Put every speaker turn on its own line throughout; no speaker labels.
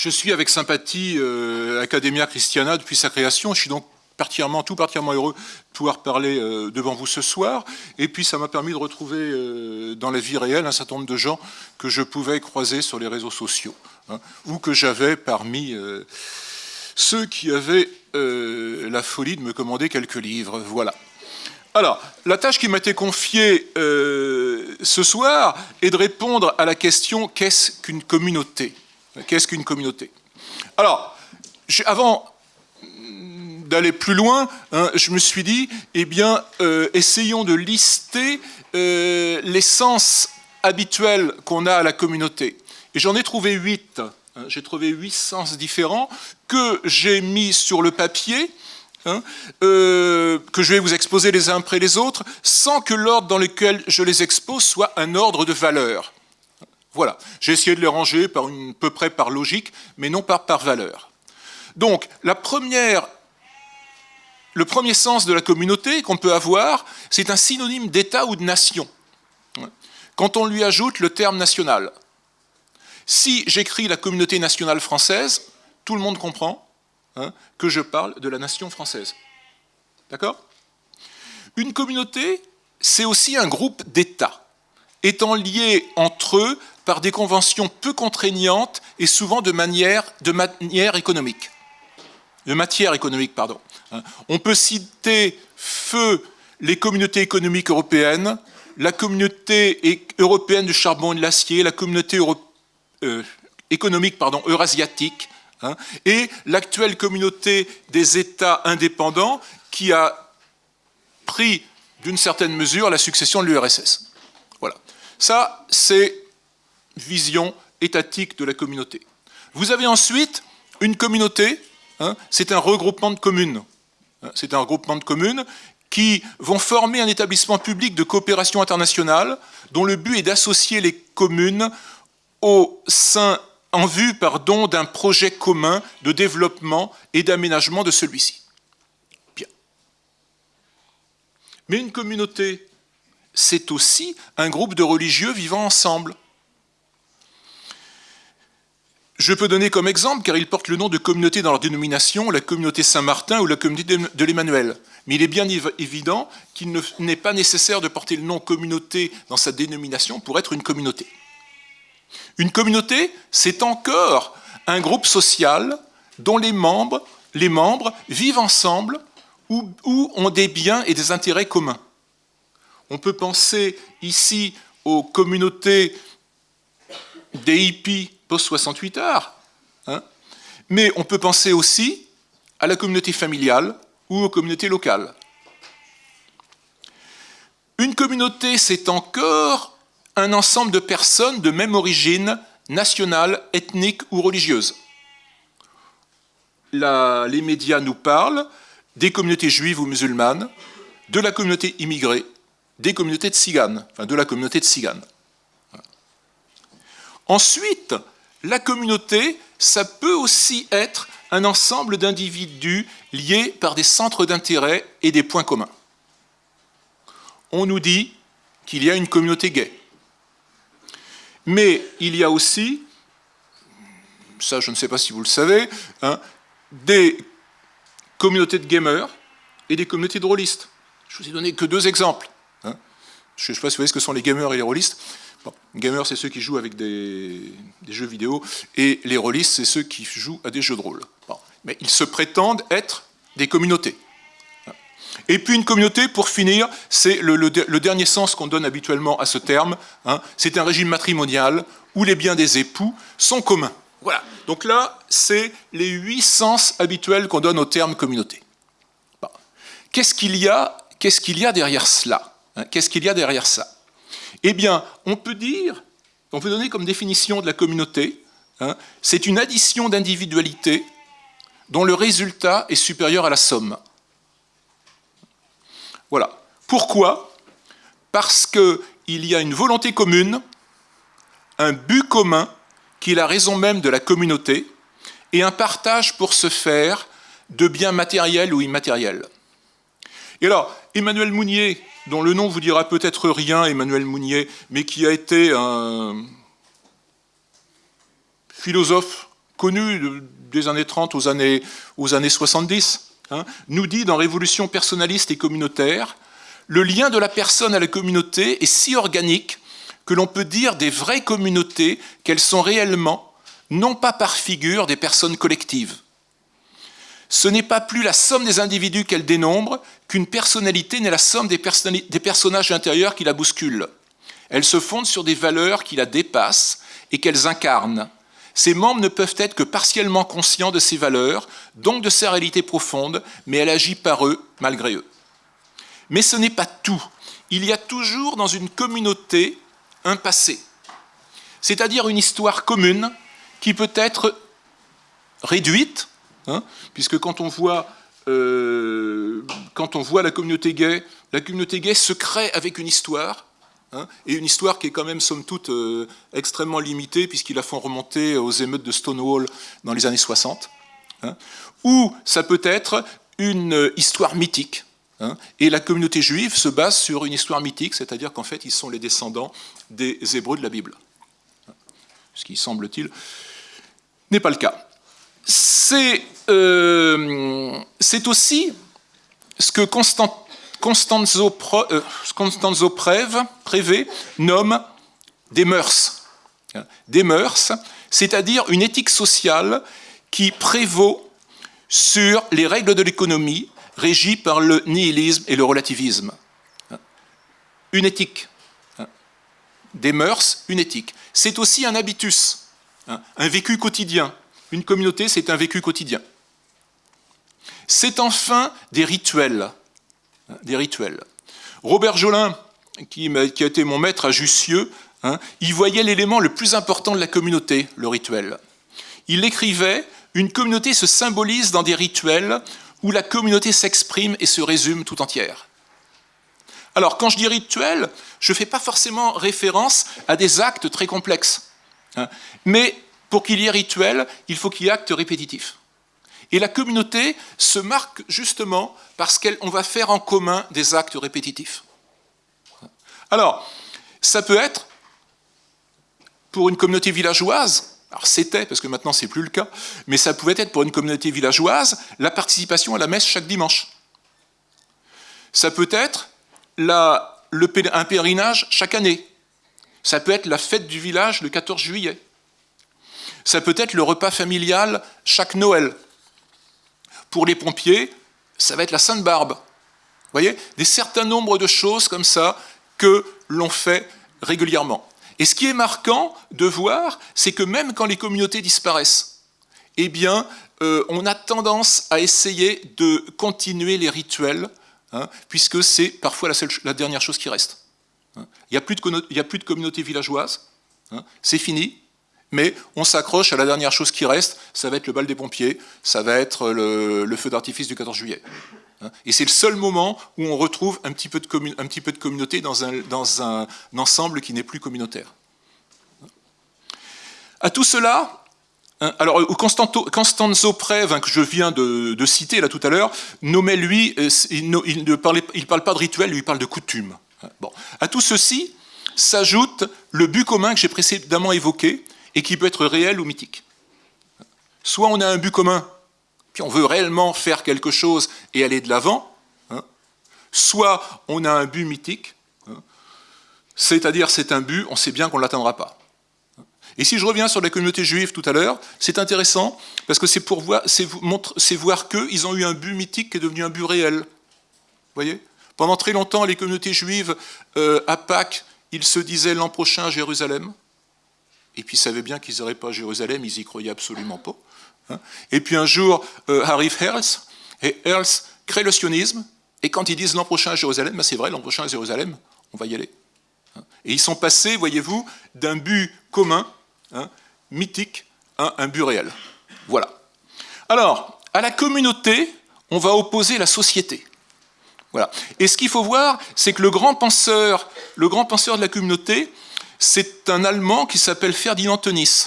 je suis avec sympathie euh, Academia Christiana depuis sa création. Je suis donc particulièrement, tout particulièrement heureux de pouvoir parler euh, devant vous ce soir. Et puis, ça m'a permis de retrouver euh, dans la vie réelle un certain nombre de gens que je pouvais croiser sur les réseaux sociaux, hein, ou que j'avais parmi ceux qui avaient la folie de me commander quelques livres. Voilà. Alors, la tâche qui m'a été confiée ce soir est de répondre à la question qu'est-ce qu'une communauté? Qu'est-ce qu'une communauté? Alors, avant d'aller plus loin, hein, je me suis dit, eh bien, euh, essayons de lister euh, les sens habituels qu'on a à la communauté. Et j'en ai trouvé huit. Hein. j'ai trouvé huit sens différents que j'ai mis sur le papier, hein, euh, que je vais vous exposer les uns après les autres, sans que l'ordre dans lequel je les expose soit un ordre de valeur. Voilà, j'ai essayé de les ranger par peu près par logique, mais non par valeur. Donc, la première, le premier sens de la communauté qu'on peut avoir, c'est un synonyme d'État ou de nation, quand on lui ajoute le terme national. Si j'écris la communauté nationale française, tout le monde comprend hein, que je parle de la nation française. D'accord? Une communauté, c'est aussi un groupe d'États, étant liés entre eux par des conventions peu contraignantes et souvent de manière, de manière économique. De matière économique, pardon. Hein. On peut citer feu les communautés économiques européennes, la communauté européenne du charbon et de l'acier, la communauté euh, économique pardon, eurasiatique, hein, et l'actuelle communauté des États indépendants qui a pris d'une certaine mesure la succession de l'URSS. Voilà. Ça, c'est vision étatique de la communauté. Vous avez ensuite une communauté, hein, c'est un regroupement de communes. Hein, c'est un regroupement de communes qui vont former un établissement public de coopération internationale dont le but est d'associer les communes au sein, en vue d'un projet commun de développement et d'aménagement de celui-ci. Bien. Mais une communauté, c'est aussi un groupe de religieux vivant ensemble. Je peux donner comme exemple, car ils portent le nom de communauté dans leur dénomination, la communauté Saint-Martin ou la communauté de l'Emmanuel. Mais il est bien évident qu'il n'est pas nécessaire de porter le nom communauté dans sa dénomination pour être une communauté. Une communauté, c'est encore un groupe social dont les membres, vivent ensemble ou, ou ont des biens et des intérêts communs. On peut penser ici aux communautés des hippies post-68 heures. Hein. Mais on peut penser aussi à la communauté familiale ou aux communautés locales. Une communauté, c'est encore un ensemble de personnes de même origine nationale, ethnique ou religieuse. les médias nous parlent des communautés juives ou musulmanes, de la communauté immigrée, des communautés de tziganes, enfin de la communauté de tziganes. Ensuite, la communauté, ça peut aussi être un ensemble d'individus liés par des centres d'intérêt et des points communs. On nous dit qu'il y a une communauté gay. Mais il y a aussi, ça je ne sais pas si vous le savez, hein, des communautés de gamers et des communautés de rôlistes. Je vous ai donné que deux exemples. Hein. Je ne sais pas si vous voyez ce que sont les gamers et les rôlistes. Bon, gamers, c'est ceux qui jouent avec des, jeux vidéo, et les rôlistes, c'est ceux qui jouent à des jeux de rôle. Mais ils se prétendent être des communautés. Et puis une communauté, pour finir, c'est le, dernier sens qu'on donne habituellement à ce terme, hein. c'est un régime matrimonial où les biens des époux sont communs. Voilà. Donc là, c'est les huit sens habituels qu'on donne au terme communauté. Qu'est-ce qu'il y, a derrière cela hein? Qu'est-ce qu'il y a derrière ça? Eh bien, on peut dire, on peut donner comme définition de la communauté, hein, c'est une addition d'individualités dont le résultat est supérieur à la somme. Voilà. Pourquoi? Parce qu'il y a une volonté commune, un but commun qui est la raison même de la communauté, et un partage pour se faire de biens matériels ou immatériels. Et alors, Emmanuel Mounier, dont le nom vous dira peut-être rien, Emmanuel Mounier, mais qui a été un philosophe connu des années 30 aux années, aux années 70, hein, nous dit dans Révolution personnaliste et communautaire, le lien de la personne à la communauté est si organique que l'on peut dire des vraies communautés qu'elles sont réellement, non pas par figure, des personnes collectives. Ce n'est pas plus la somme des individus qu'elle dénombre qu'une personnalité n'est la somme des, personnages intérieurs qui la bousculent. Elle se fonde sur des valeurs qui la dépassent et qu'elles incarnent. Ses membres ne peuvent être que partiellement conscients de ces valeurs, donc de sa réalité profonde, mais elle agit par eux malgré eux. Mais ce n'est pas tout. Il y a toujours dans une communauté un passé, c'est-à-dire une histoire commune qui peut être réduite, hein, puisque quand on, voit, euh, quand on voit la communauté gay, la communauté gay se crée avec une histoire, hein, et une histoire qui est quand même, somme toute, euh, extrêmement limitée, puisqu'ils la font remonter aux émeutes de Stonewall dans les années 60, hein, ou ça peut être une histoire mythique, et la communauté juive se base sur une histoire mythique, c'est-à-dire qu'en fait, ils sont les descendants des Hébreux de la Bible. Ce qui, semble-t-il, n'est pas le cas. C'est euh, aussi ce que Constanzo, euh, nomme des mœurs. Des mœurs, c'est-à-dire une éthique sociale qui prévaut sur les règles de l'économie régie par le nihilisme et le relativisme. Une éthique, des mœurs, une éthique. C'est aussi un habitus, un vécu quotidien. Une communauté, c'est un vécu quotidien. C'est enfin des rituels. Rituels. Robert Jolin, qui, a été mon maître à Jussieu, hein, il voyait l'élément le plus important de la communauté, le rituel. Il écrivait Une communauté se symbolise dans des rituels où la communauté s'exprime et se résume tout entière. Alors, quand je dis rituel, je ne fais pas forcément référence à des actes très complexes. Hein. mais pour qu'il y ait rituel, il faut qu'il y ait acte répétitif. Et la communauté se marque justement parce qu'on va faire en commun des actes répétitifs. Alors, ça peut être, pour une communauté villageoise, alors c'était, parce que maintenant c'est plus le cas, mais ça pouvait être pour une communauté villageoise la participation à la messe chaque dimanche. Ça peut être un pèlerinage chaque année. Ça peut être la fête du village le 14 juillet. Ça peut être le repas familial chaque Noël. Pour les pompiers, ça va être la Sainte Barbe. Vous voyez Des certains nombres de choses comme ça que l'on fait régulièrement. Et ce qui est marquant de voir, c'est que même quand les communautés disparaissent, eh bien, euh, on a tendance à essayer de continuer les rituels, hein, puisque c'est parfois la, dernière chose qui reste. Hein. Il n'y a, plus de, a plus de communauté villageoise, hein. c'est fini, mais on s'accroche à la dernière chose qui reste, ça va être le bal des pompiers, ça va être le feu d'artifice du 14 juillet. Hein. Et c'est le seul moment où on retrouve un petit peu de, communauté dans un, ensemble qui n'est plus communautaire. À tout cela, hein, alors Constanzo Prève, que je viens de, citer là tout à l'heure, nommait lui, euh, il ne parlait, il parle pas de rituel, lui il parle de coutume. Hein, bon. À tout ceci s'ajoute le but commun que j'ai précédemment évoqué et qui peut être réel ou mythique. Soit on a un but commun puis on veut réellement faire quelque chose et aller de l'avant, hein. soit on a un but mythique, hein. c'est-à-dire c'est un but, on sait bien qu'on ne l'atteindra pas. Et si je reviens sur la communauté juive tout à l'heure, c'est intéressant parce que c'est pour voir, c'est voir qu'ils ont eu un but mythique qui est devenu un but réel. Vous voyez? Pendant très longtemps, les communautés juives euh, à Pâques, ils se disaient l'an prochain à Jérusalem. Et puis ils savaient bien qu'ils n'iraient pas Jérusalem, ils y croyaient absolument pas. Hein. Et puis un jour euh, arrive Herzl, et Herzl crée le sionisme, et quand ils disent l'an prochain à Jérusalem, ben c'est vrai, l'an prochain à Jérusalem, on va y aller. Hein. Et ils sont passés, voyez-vous, d'un but commun, hein, mythique, à un but réel. Voilà. Alors, à la communauté, on va opposer la société. Voilà. Et ce qu'il faut voir, c'est que le grand penseur, le grand penseur de la communauté, c'est un Allemand qui s'appelle Ferdinand Tönnies.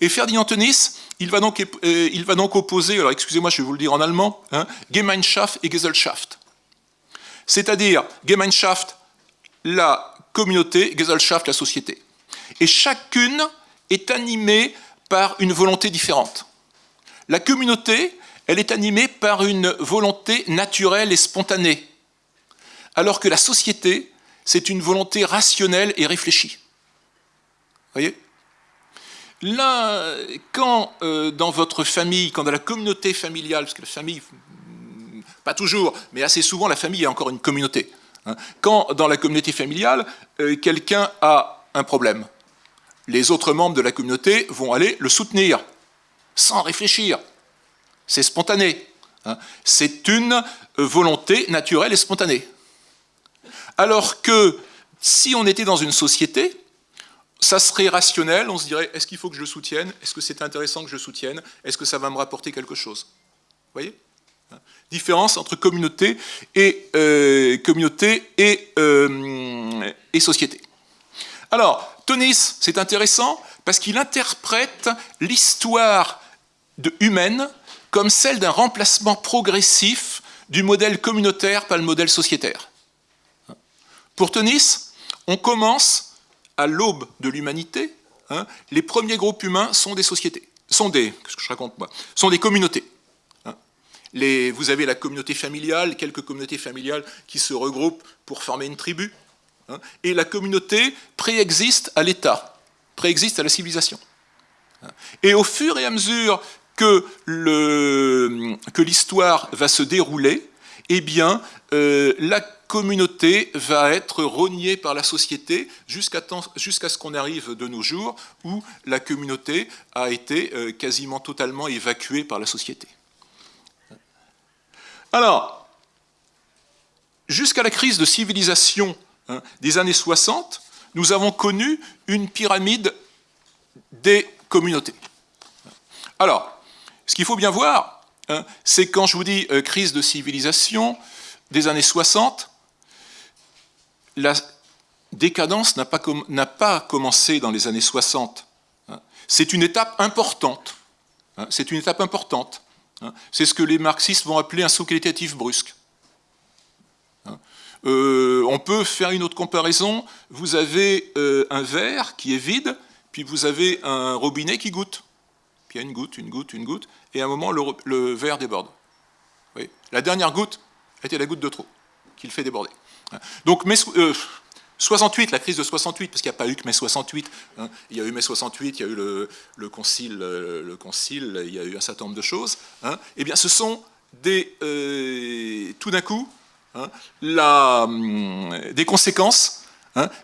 Et Ferdinand Tönnies, il va donc, euh, opposer, alors excusez-moi, je vais vous le dire en allemand, hein, Gemeinschaft et Gesellschaft. C'est-à-dire Gemeinschaft, la communauté, Gesellschaft, la société. Et chacune est animée par une volonté différente. La communauté, elle est animée par une volonté naturelle et spontanée, alors que la société, c'est une volonté rationnelle et réfléchie. Vous voyez? Là, quand euh, dans votre famille, quand dans la communauté familiale, parce que la famille, pas toujours, mais assez souvent, la famille est encore une communauté. Hein, quand dans la communauté familiale, euh, quelqu'un a un problème, les autres membres de la communauté vont aller le soutenir, sans réfléchir. C'est spontané. Hein. C'est une volonté naturelle et spontanée. Alors que si on était dans une société, ça serait rationnel, on se dirait, est-ce qu'il faut que je le soutienne? Est-ce que c'est intéressant que je soutienne? Est-ce que ça va me rapporter quelque chose? Vous voyez? Différence entre communauté et, euh, euh, et société. Alors, Tonis, c'est intéressant parce qu'il interprète l'histoire humaine comme celle d'un remplacement progressif du modèle communautaire par le modèle sociétaire. Pour Tonis, on commence à l'aube de l'humanité, hein, les premiers groupes humains sont des sociétés, sont des, qu'est-ce que je raconte moi, sont des communautés. Hein. Vous avez la communauté familiale, quelques communautés familiales qui se regroupent pour former une tribu, hein, et la communauté préexiste à l'État, préexiste à la civilisation. Et au fur et à mesure que l'histoire va se dérouler, eh bien, euh, la communauté va être rognée par la société jusqu'à ce qu'on arrive de nos jours où la communauté a été euh, quasiment totalement évacuée par la société. Alors, jusqu'à la crise de civilisation hein, des années 60, nous avons connu une pyramide des communautés. Alors, ce qu'il faut bien voir, hein, c'est quand je vous dis euh, crise de civilisation des années 60, la décadence n'a pas, commencé dans les années 60. Hein. C'est une étape importante. Hein. C'est une étape importante. C'est ce que les marxistes vont appeler un saut qualitatif brusque. Euh, on peut faire une autre comparaison. Vous avez euh, un verre qui est vide, puis vous avez un robinet qui goûte. Puis il y a une goutte, une goutte, une goutte, et à un moment, le, verre déborde. La dernière goutte était la goutte de trop, qui le fait déborder. Donc, mai, 68, euh, la crise de 68, parce qu'il n'y a pas eu que mai 68, hein. il y a eu mai 68, il y a eu le, concile, euh, le concile, il y a eu un certain nombre de choses, hein. eh bien ce sont des, euh, tout d'un coup, hein, hum, des conséquences,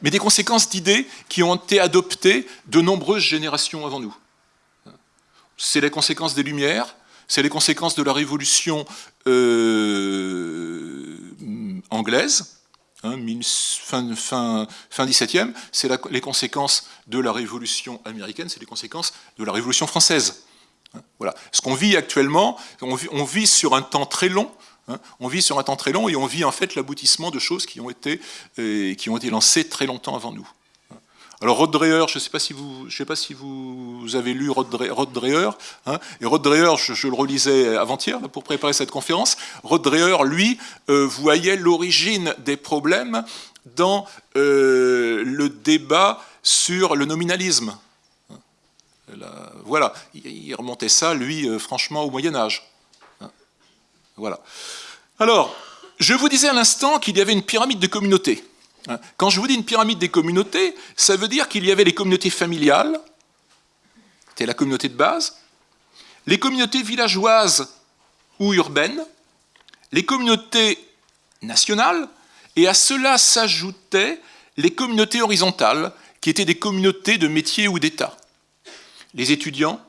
mais des conséquences d'idées qui ont été adoptées de nombreuses générations avant nous. C'est les conséquences des Lumières, c'est les conséquences de la révolution anglaise, Hein, fin, fin, fin 17e, c'est les conséquences de la Révolution américaine, c'est les conséquences de la Révolution française. Hein, voilà. Ce qu'on vit actuellement, on vit, sur un temps très long, hein, on vit sur un temps très long et on vit en fait l'aboutissement de choses qui ont été, euh, qui ont été lancées très longtemps avant nous. Alors Rod Dreher, je ne sais pas si vous, avez lu Rod Dreher, hein, et Rod Dreher, je, le relisais avant-hier pour préparer cette conférence. Rod Dreher, lui, euh, voyait l'origine des problèmes dans euh, le débat sur le nominalisme. voilà, il remontait ça, lui, euh, franchement, au Moyen Âge. Hein, voilà. Alors, je vous disais à l'instant qu'il y avait une pyramide de communautés. Hein. Quand je vous dis une pyramide des communautés, ça veut dire qu'il y avait les communautés familiales, c'était la communauté de base, les communautés villageoises ou urbaines, les communautés nationales, et à cela s'ajoutaient les communautés horizontales, qui étaient des communautés de métiers ou d'État. Les étudiants,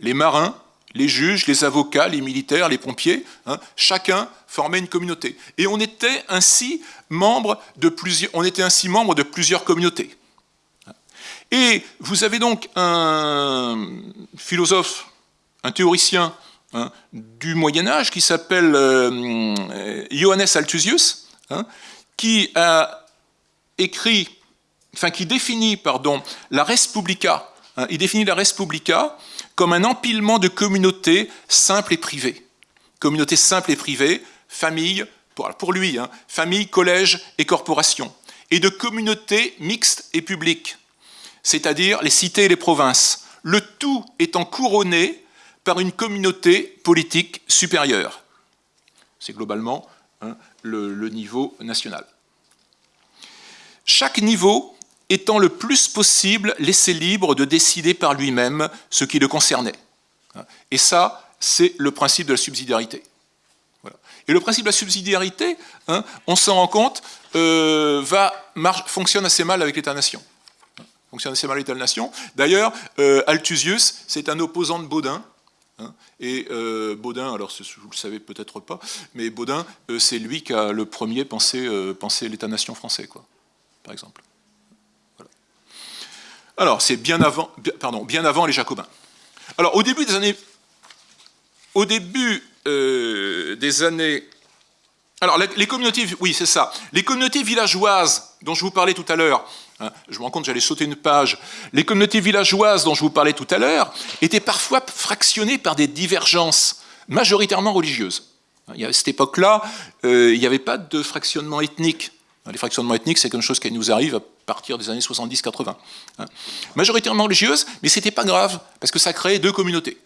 les marins, les juges, les avocats, les militaires, les pompiers, hein, chacun formait une communauté. Et on était ainsi membre de plusieurs, on était ainsi membre de plusieurs communautés. Et vous avez donc un philosophe, un théoricien hein, du Moyen Âge qui s'appelle euh, Johannes Althusius, hein, qui a écrit, enfin qui définit, pardon, la res publica. il définit la res publica comme un empilement de communautés simples et privées. Communautés simples et privées, famille, pour lui, hein, famille, collège et corporation, et de communautés mixtes et publiques, c'est-à-dire les cités et les provinces, le tout étant couronné par une communauté politique supérieure. C'est globalement hein, le niveau national. Chaque niveau étant le plus possible laissé libre de décider par lui-même ce qui le concernait. Et ça, c'est le principe de la subsidiarité. Et le principe de la subsidiarité, hein, on s'en rend compte, euh, fonctionne assez mal avec l'État-nation. Fonctionne assez mal l'État-nation. D'ailleurs, euh, Althusius, c'est un opposant de Baudin. Hein, et euh, Baudin, alors vous le savez peut-être pas, mais Baudin, c'est lui qui a le premier pensé, pensé l'État-nation français, quoi, par exemple. Alors, c'est bien avant, pardon, bien avant les Jacobins. Alors, au début des années, au début euh, des années, alors les communautés, oui, c'est ça, les communautés villageoises dont je vous parlais tout à l'heure. Hein, je me rends compte, j'allais sauter une page. Les communautés villageoises dont je vous parlais tout à l'heure étaient parfois fractionnées par des divergences majoritairement religieuses. À cette époque-là, euh, il n'y avait pas de fractionnement ethnique. Les fractionnements ethniques, c'est quelque chose qui nous arrive à partir des années 70-80. Hein. Majoritairement religieuse, mais ce n'était pas grave, parce que ça créait deux communautés.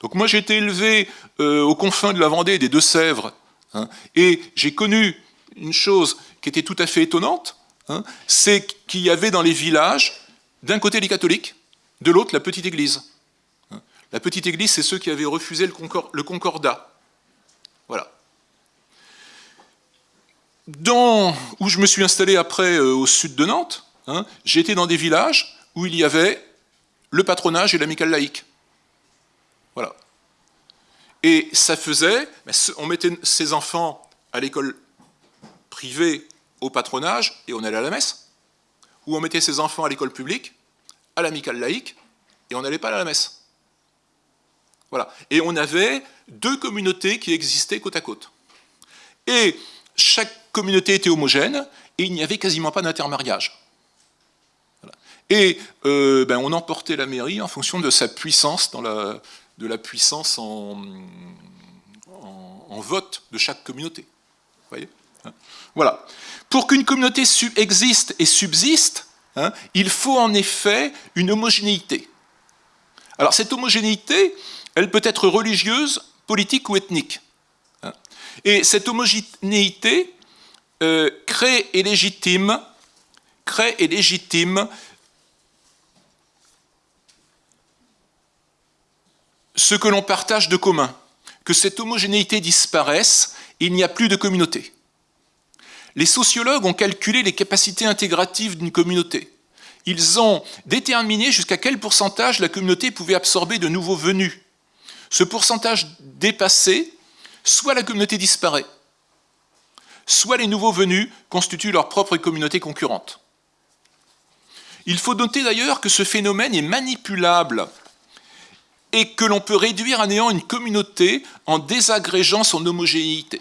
Donc moi j'ai été élevé euh, aux confins de la Vendée des Deux-Sèvres, hein, et j'ai connu une chose qui était tout à fait étonnante, hein, c'est qu'il y avait dans les villages, d'un côté les catholiques, de l'autre la petite église. La petite église, c'est ceux qui avaient refusé le concordat. Voilà où je me suis installé après euh, au sud de Nantes, hein, j'étais dans des villages où il y avait le patronage et l'amicale laïque. Et ça faisait, on mettait ses enfants à l'école privée au patronage et on allait à la messe, ou on mettait ses enfants à l'école publique, à l'amicale laïque, et on n'allait pas à la messe. Voilà. Et on avait deux communautés qui existaient côte à côte. Et chaque communauté était homogène et il n'y avait quasiment pas d'intermariage. Et euh, ben, on emportait la mairie en fonction de sa puissance, dans la, de la puissance en, vote de chaque communauté. voyez hein. voilà. Pour qu'une communauté existe et subsiste, hein, il faut en effet une homogénéité. Alors cette homogénéité, elle peut être religieuse, politique ou ethnique. Hein. Et cette homogénéité, euh, crée et légitime, crée et légitime ce que l'on partage de commun. Que cette homogénéité disparaisse, il n'y a plus de communauté. Les sociologues ont calculé les capacités intégratives d'une communauté. Ils ont déterminé jusqu'à quel pourcentage la communauté pouvait absorber de nouveaux venus. Ce pourcentage dépassé, soit la communauté disparaît, soit les nouveaux venus constituent leur propre communauté concurrente. Il faut noter d'ailleurs que ce phénomène est manipulable et que l'on peut réduire à néant une communauté en désagrégeant son homogénéité.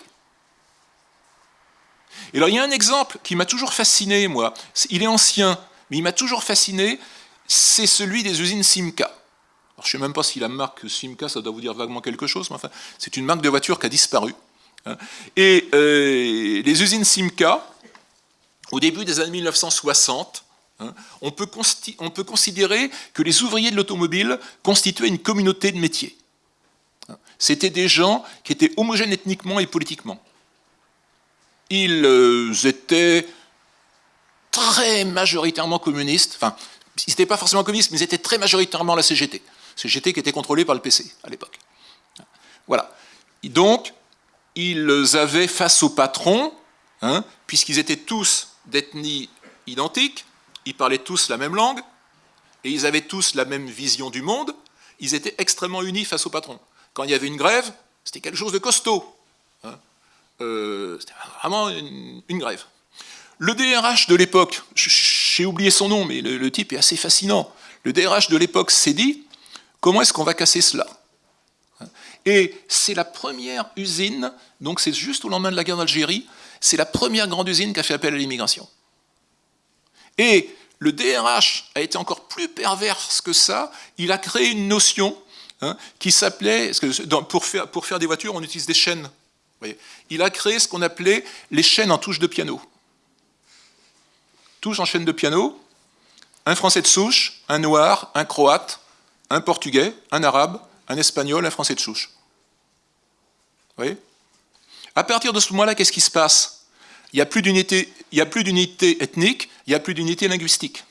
Et alors il y a un exemple qui m'a toujours fasciné, moi. Il est ancien, mais il m'a toujours fasciné, c'est celui des usines Simca. Alors, je ne sais même pas si la marque Simca, ça doit vous dire vaguement quelque chose, mais enfin, c'est une marque de voiture qui a disparu. Hein. Et euh, les usines Simca, au début des années 1960, hein, on, peut on, peut considérer que les ouvriers de l'automobile constituaient une communauté de métiers. Hein. C'était des gens qui étaient homogènes ethniquement et politiquement. Ils euh, étaient très majoritairement communistes, enfin, ils n'étaient pas forcément communistes, mais ils étaient très majoritairement la CGT. CGT qui était contrôlée par le PC à l'époque. Voilà. donc, ils avaient face au patron, hein, puisqu'ils étaient tous d'ethnie identique, ils parlaient tous la même langue, et ils avaient tous la même vision du monde, ils étaient extrêmement unis face au patron. Quand il y avait une grève, c'était quelque chose de costaud. Hein. Euh, c'était vraiment une, grève. Le DRH de l'époque, j'ai oublié son nom, mais le type est assez fascinant. Le DRH de l'époque s'est dit, comment est-ce qu'on va casser cela et c'est la première usine, donc c'est juste au lendemain de la guerre d'Algérie, c'est la première grande usine qui a fait appel à l'immigration. Et le DRH a été encore plus perverse que ça, il a créé une notion hein, qui s'appelait, pour faire, pour faire des voitures on utilise des chaînes, il a créé ce qu'on appelait les chaînes en touche de piano. Touche en chaîne de piano, un Français de souche, un Noir, un Croate, un Portugais, un Arabe, un Espagnol, un Français de souche. Vous voyez. À partir de ce moment-là, qu'est-ce qui se passe? Il n'y a plus d'unité ethnique, il n'y a plus d'unité linguistique.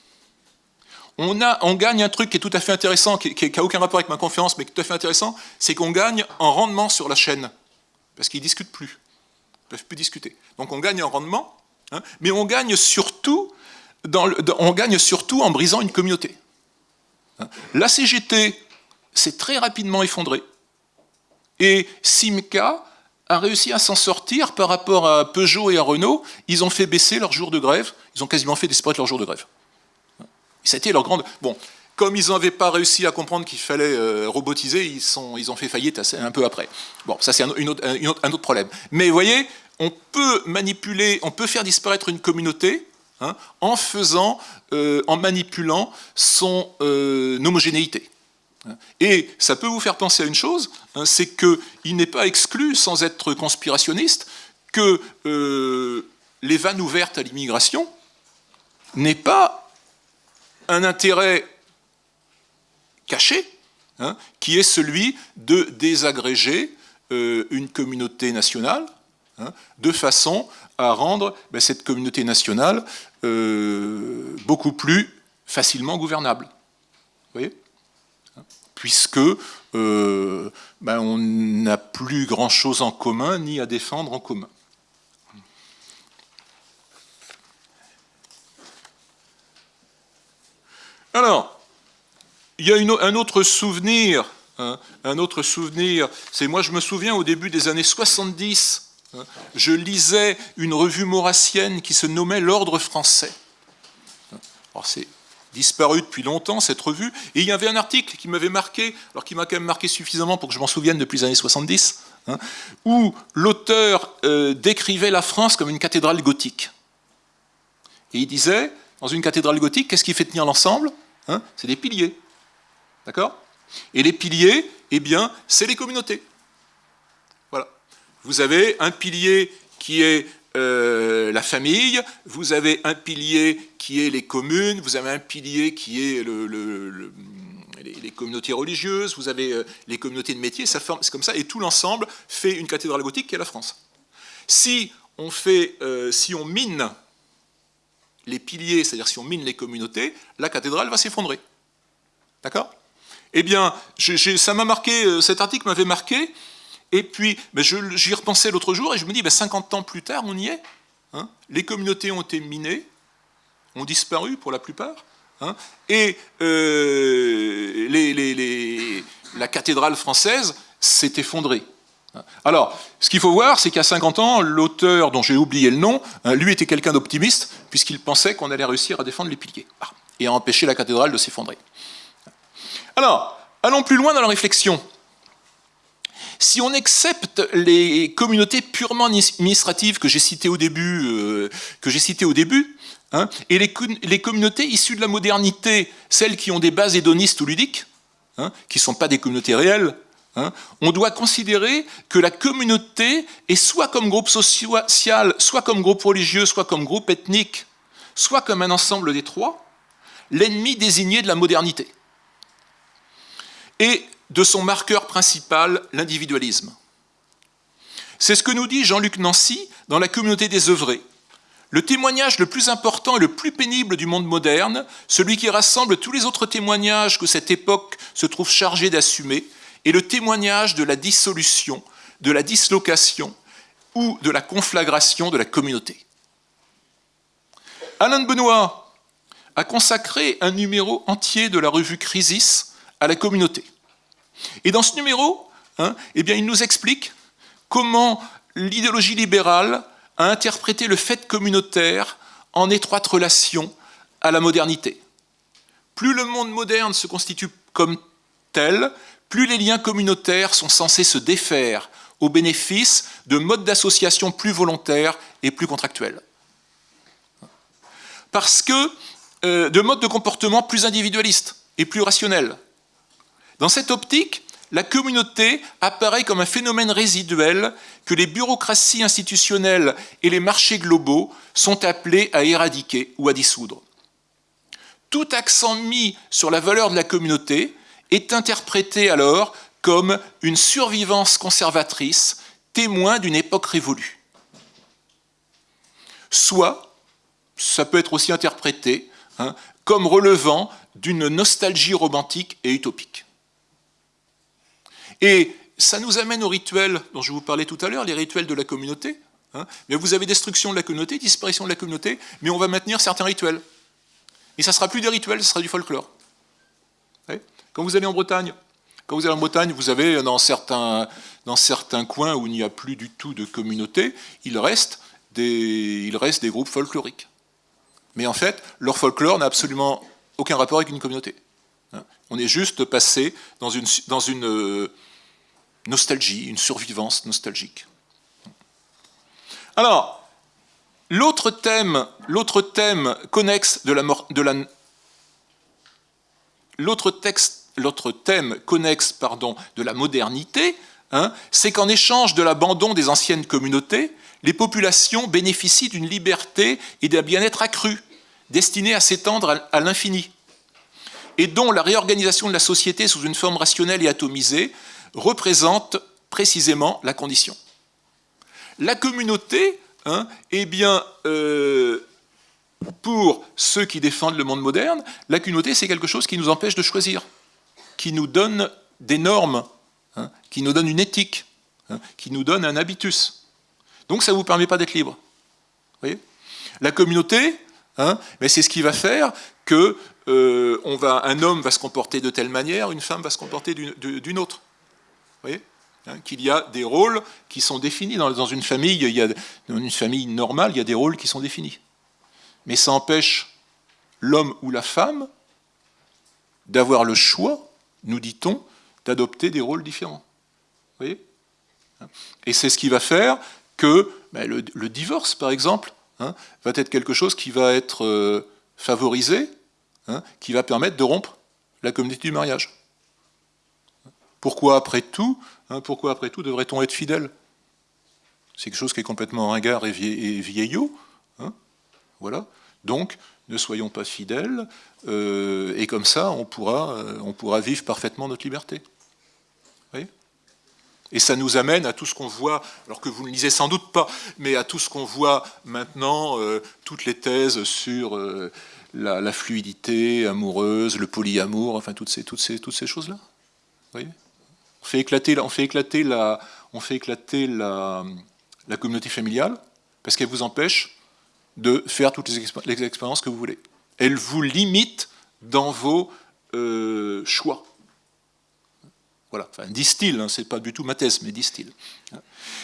On, gagne un truc qui est tout à fait intéressant, qui n'a aucun rapport avec ma conférence, mais qui est tout à fait intéressant, c'est qu'on gagne en rendement sur la chaîne, parce qu'ils ne discutent plus, ils ne peuvent plus discuter. Donc on gagne en rendement, hein, mais on gagne, surtout dans on gagne surtout en brisant une communauté. Hein. La CGT s'est très rapidement effondrée, et Simca a réussi à s'en sortir par rapport à Peugeot et à Renault, ils ont fait baisser leur jour de grève, ils ont quasiment fait disparaître leur jour de grève. C'était leur grande... Bon, comme ils n'avaient pas réussi à comprendre qu'il fallait euh, robotiser, ils, ils ont fait faillite un peu après. Bon, ça c'est un, autre, un, autre, problème. Mais vous voyez, on peut manipuler, on peut faire disparaître une communauté hein, en faisant, euh, en manipulant son euh, homogénéité. Et ça peut vous faire penser à une chose, hein, c'est qu'il n'est pas exclu, sans être conspirationniste, que les vannes ouvertes à l'immigration n'est pas un intérêt caché, hein, qui est celui de désagréger euh, une communauté nationale, hein, de façon à rendre ben, cette communauté nationale euh, beaucoup plus facilement gouvernable. Voyez? Puisque euh, ben, on n'a plus grand-chose en commun, ni à défendre en commun. Alors, il y a un autre souvenir, hein, un autre souvenir, c'est moi je me souviens au début des années 70, hein, je lisais une revue maurassienne qui se nommait L'Ordre français. C'est disparu depuis longtemps cette revue, et il y avait un article qui m'avait marqué, alors qui m'a quand même marqué suffisamment pour que je m'en souvienne depuis les années 70, hein, où l'auteur euh, décrivait la France comme une cathédrale gothique. Et il disait, dans une cathédrale gothique, qu'est-ce qui fait tenir l'ensemble Hein, c'est des piliers. D'accord? Et les piliers, eh bien, c'est les communautés. Voilà. Vous avez un pilier qui est euh, la famille, vous avez un pilier qui est les communes, vous avez un pilier qui est les, communautés religieuses, vous avez euh, les communautés de métiers, c'est comme ça, et tout l'ensemble fait une cathédrale gothique qui est la France. Si on, fait, euh, si on mine les piliers, c'est-à-dire si on mine les communautés, la cathédrale va s'effondrer. D'accord? Eh bien, ça m'a marqué, cet article m'avait marqué, et puis ben, j'y repensais l'autre jour, et je me dis, 50 ben, ans plus tard, on y est. Hein. les communautés ont été minées, ont disparu pour la plupart, hein. et euh, la cathédrale française s'est effondrée. Alors, ce qu'il faut voir, c'est qu'à 50 ans, l'auteur, dont j'ai oublié le nom, hein, lui était quelqu'un d'optimiste, puisqu'il pensait qu'on allait réussir à défendre les piliers, ah, et à empêcher la cathédrale de s'effondrer. Alors, allons plus loin dans la réflexion. Si on accepte les communautés purement administratives que j'ai citées au début, euh, que citées au début hein, et les, les, communautés issues de la modernité, celles qui ont des bases hédonistes ou ludiques, hein, qui ne sont pas des communautés réelles, Hein, on doit considérer que la communauté est soit comme groupe social, soit comme groupe religieux, soit comme groupe ethnique, soit comme un ensemble des trois, l'ennemi désigné de la modernité. Et de son marqueur principal, l'individualisme. C'est ce que nous dit Jean-Luc Nancy dans La communauté des œuvrés. Le témoignage le plus important et le plus pénible du monde moderne, celui qui rassemble tous les autres témoignages que cette époque se trouve chargée d'assumer, et le témoignage de la dissolution, de la dislocation ou de la conflagration de la communauté. Alain de Benoît a consacré un numéro entier de la revue Crisis à la communauté. Et dans ce numéro, hein, eh il nous explique comment l'idéologie libérale a interprété le fait communautaire en étroite relation à la modernité. Plus le monde moderne se constitue comme tel, plus les liens communautaires sont censés se défaire au bénéfice de modes d'association plus volontaires et plus contractuels. Parce que euh, de modes de comportement plus individualistes et plus rationnels. Dans cette optique, la communauté apparaît comme un phénomène résiduel que les bureaucraties institutionnelles et les marchés globaux sont appelés à éradiquer ou à dissoudre. tout accent mis sur la valeur de la communauté est interprété alors comme une survivance conservatrice, témoin d'une époque révolue. Soit, ça peut être aussi interprété hein, comme relevant d'une nostalgie romantique et utopique. Et ça nous amène aux rituels dont je vous parlais tout à l'heure, les rituels de la communauté. Hein. mais vous avez destruction de la communauté, disparition de la communauté, mais on va maintenir certains rituels. Et ça ne sera plus des rituels, ce sera du folklore. Quand vous allez en Bretagne, quand vous allez en Bretagne, vous avez dans certains, dans certains coins où il n'y a plus du tout de communauté, il reste des, il reste des groupes folkloriques. Mais en fait, leur folklore n'a absolument aucun rapport avec une communauté. Hein. On est juste passé dans une, euh, nostalgie, une survivance nostalgique. Alors, l'autre thème, l'autre thème connexe de la, de la l'autre texte, l'autre thème connexe pardon, de la modernité, hein, c'est qu'en échange de l'abandon des anciennes communautés, les populations bénéficient d'une liberté et d'un bien-être accru, destinés à s'étendre à l'infini, et dont la réorganisation de la société sous une forme rationnelle et atomisée représente précisément la condition. La communauté, hein, eh bien, euh, pour ceux qui défendent le monde moderne, la communauté, c'est quelque chose qui nous empêche de choisir, qui nous donne des normes, hein, qui nous donne une éthique, hein, qui nous donne un habitus. Donc ça ne vous permet pas d'être libre. Voyez? La communauté, c'est ce qui va faire que euh, un homme va se comporter de telle manière, une femme va se comporter d'une autre. voyez? Qu'il y a des rôles qui sont définis. Dans, dans, une famille, il y a, dans une famille normale, il y a des rôles qui sont définis mais ça empêche l'homme ou la femme d'avoir le choix, nous dit-on, d'adopter des rôles différents. Vous voyez? Et c'est ce qui va faire que ben, le, divorce, par exemple, hein, va être quelque chose qui va être euh, favorisé, hein, qui va permettre de rompre la communauté du mariage. Pourquoi après tout, hein, pourquoi après tout devrait-on être fidèle? C'est quelque chose qui est complètement ringard et vieillot. Voilà. Donc, ne soyons pas fidèles, euh, et comme ça, on pourra, euh, on pourra vivre parfaitement notre liberté. et ça nous amène à tout ce qu'on voit, alors que vous ne lisez sans doute pas, mais à tout ce qu'on voit maintenant, euh, toutes les thèses sur la, fluidité amoureuse, le polyamour, enfin toutes ces, toutes ces, toutes ces choses-là. on fait éclater, on fait éclater, la, on fait éclater la, communauté familiale parce qu'elle vous empêche de faire toutes les, expériences que vous voulez. Elle vous limite dans vos euh, choix. Voilà, enfin, distille, hein, c'est pas du tout ma thèse, mais distille.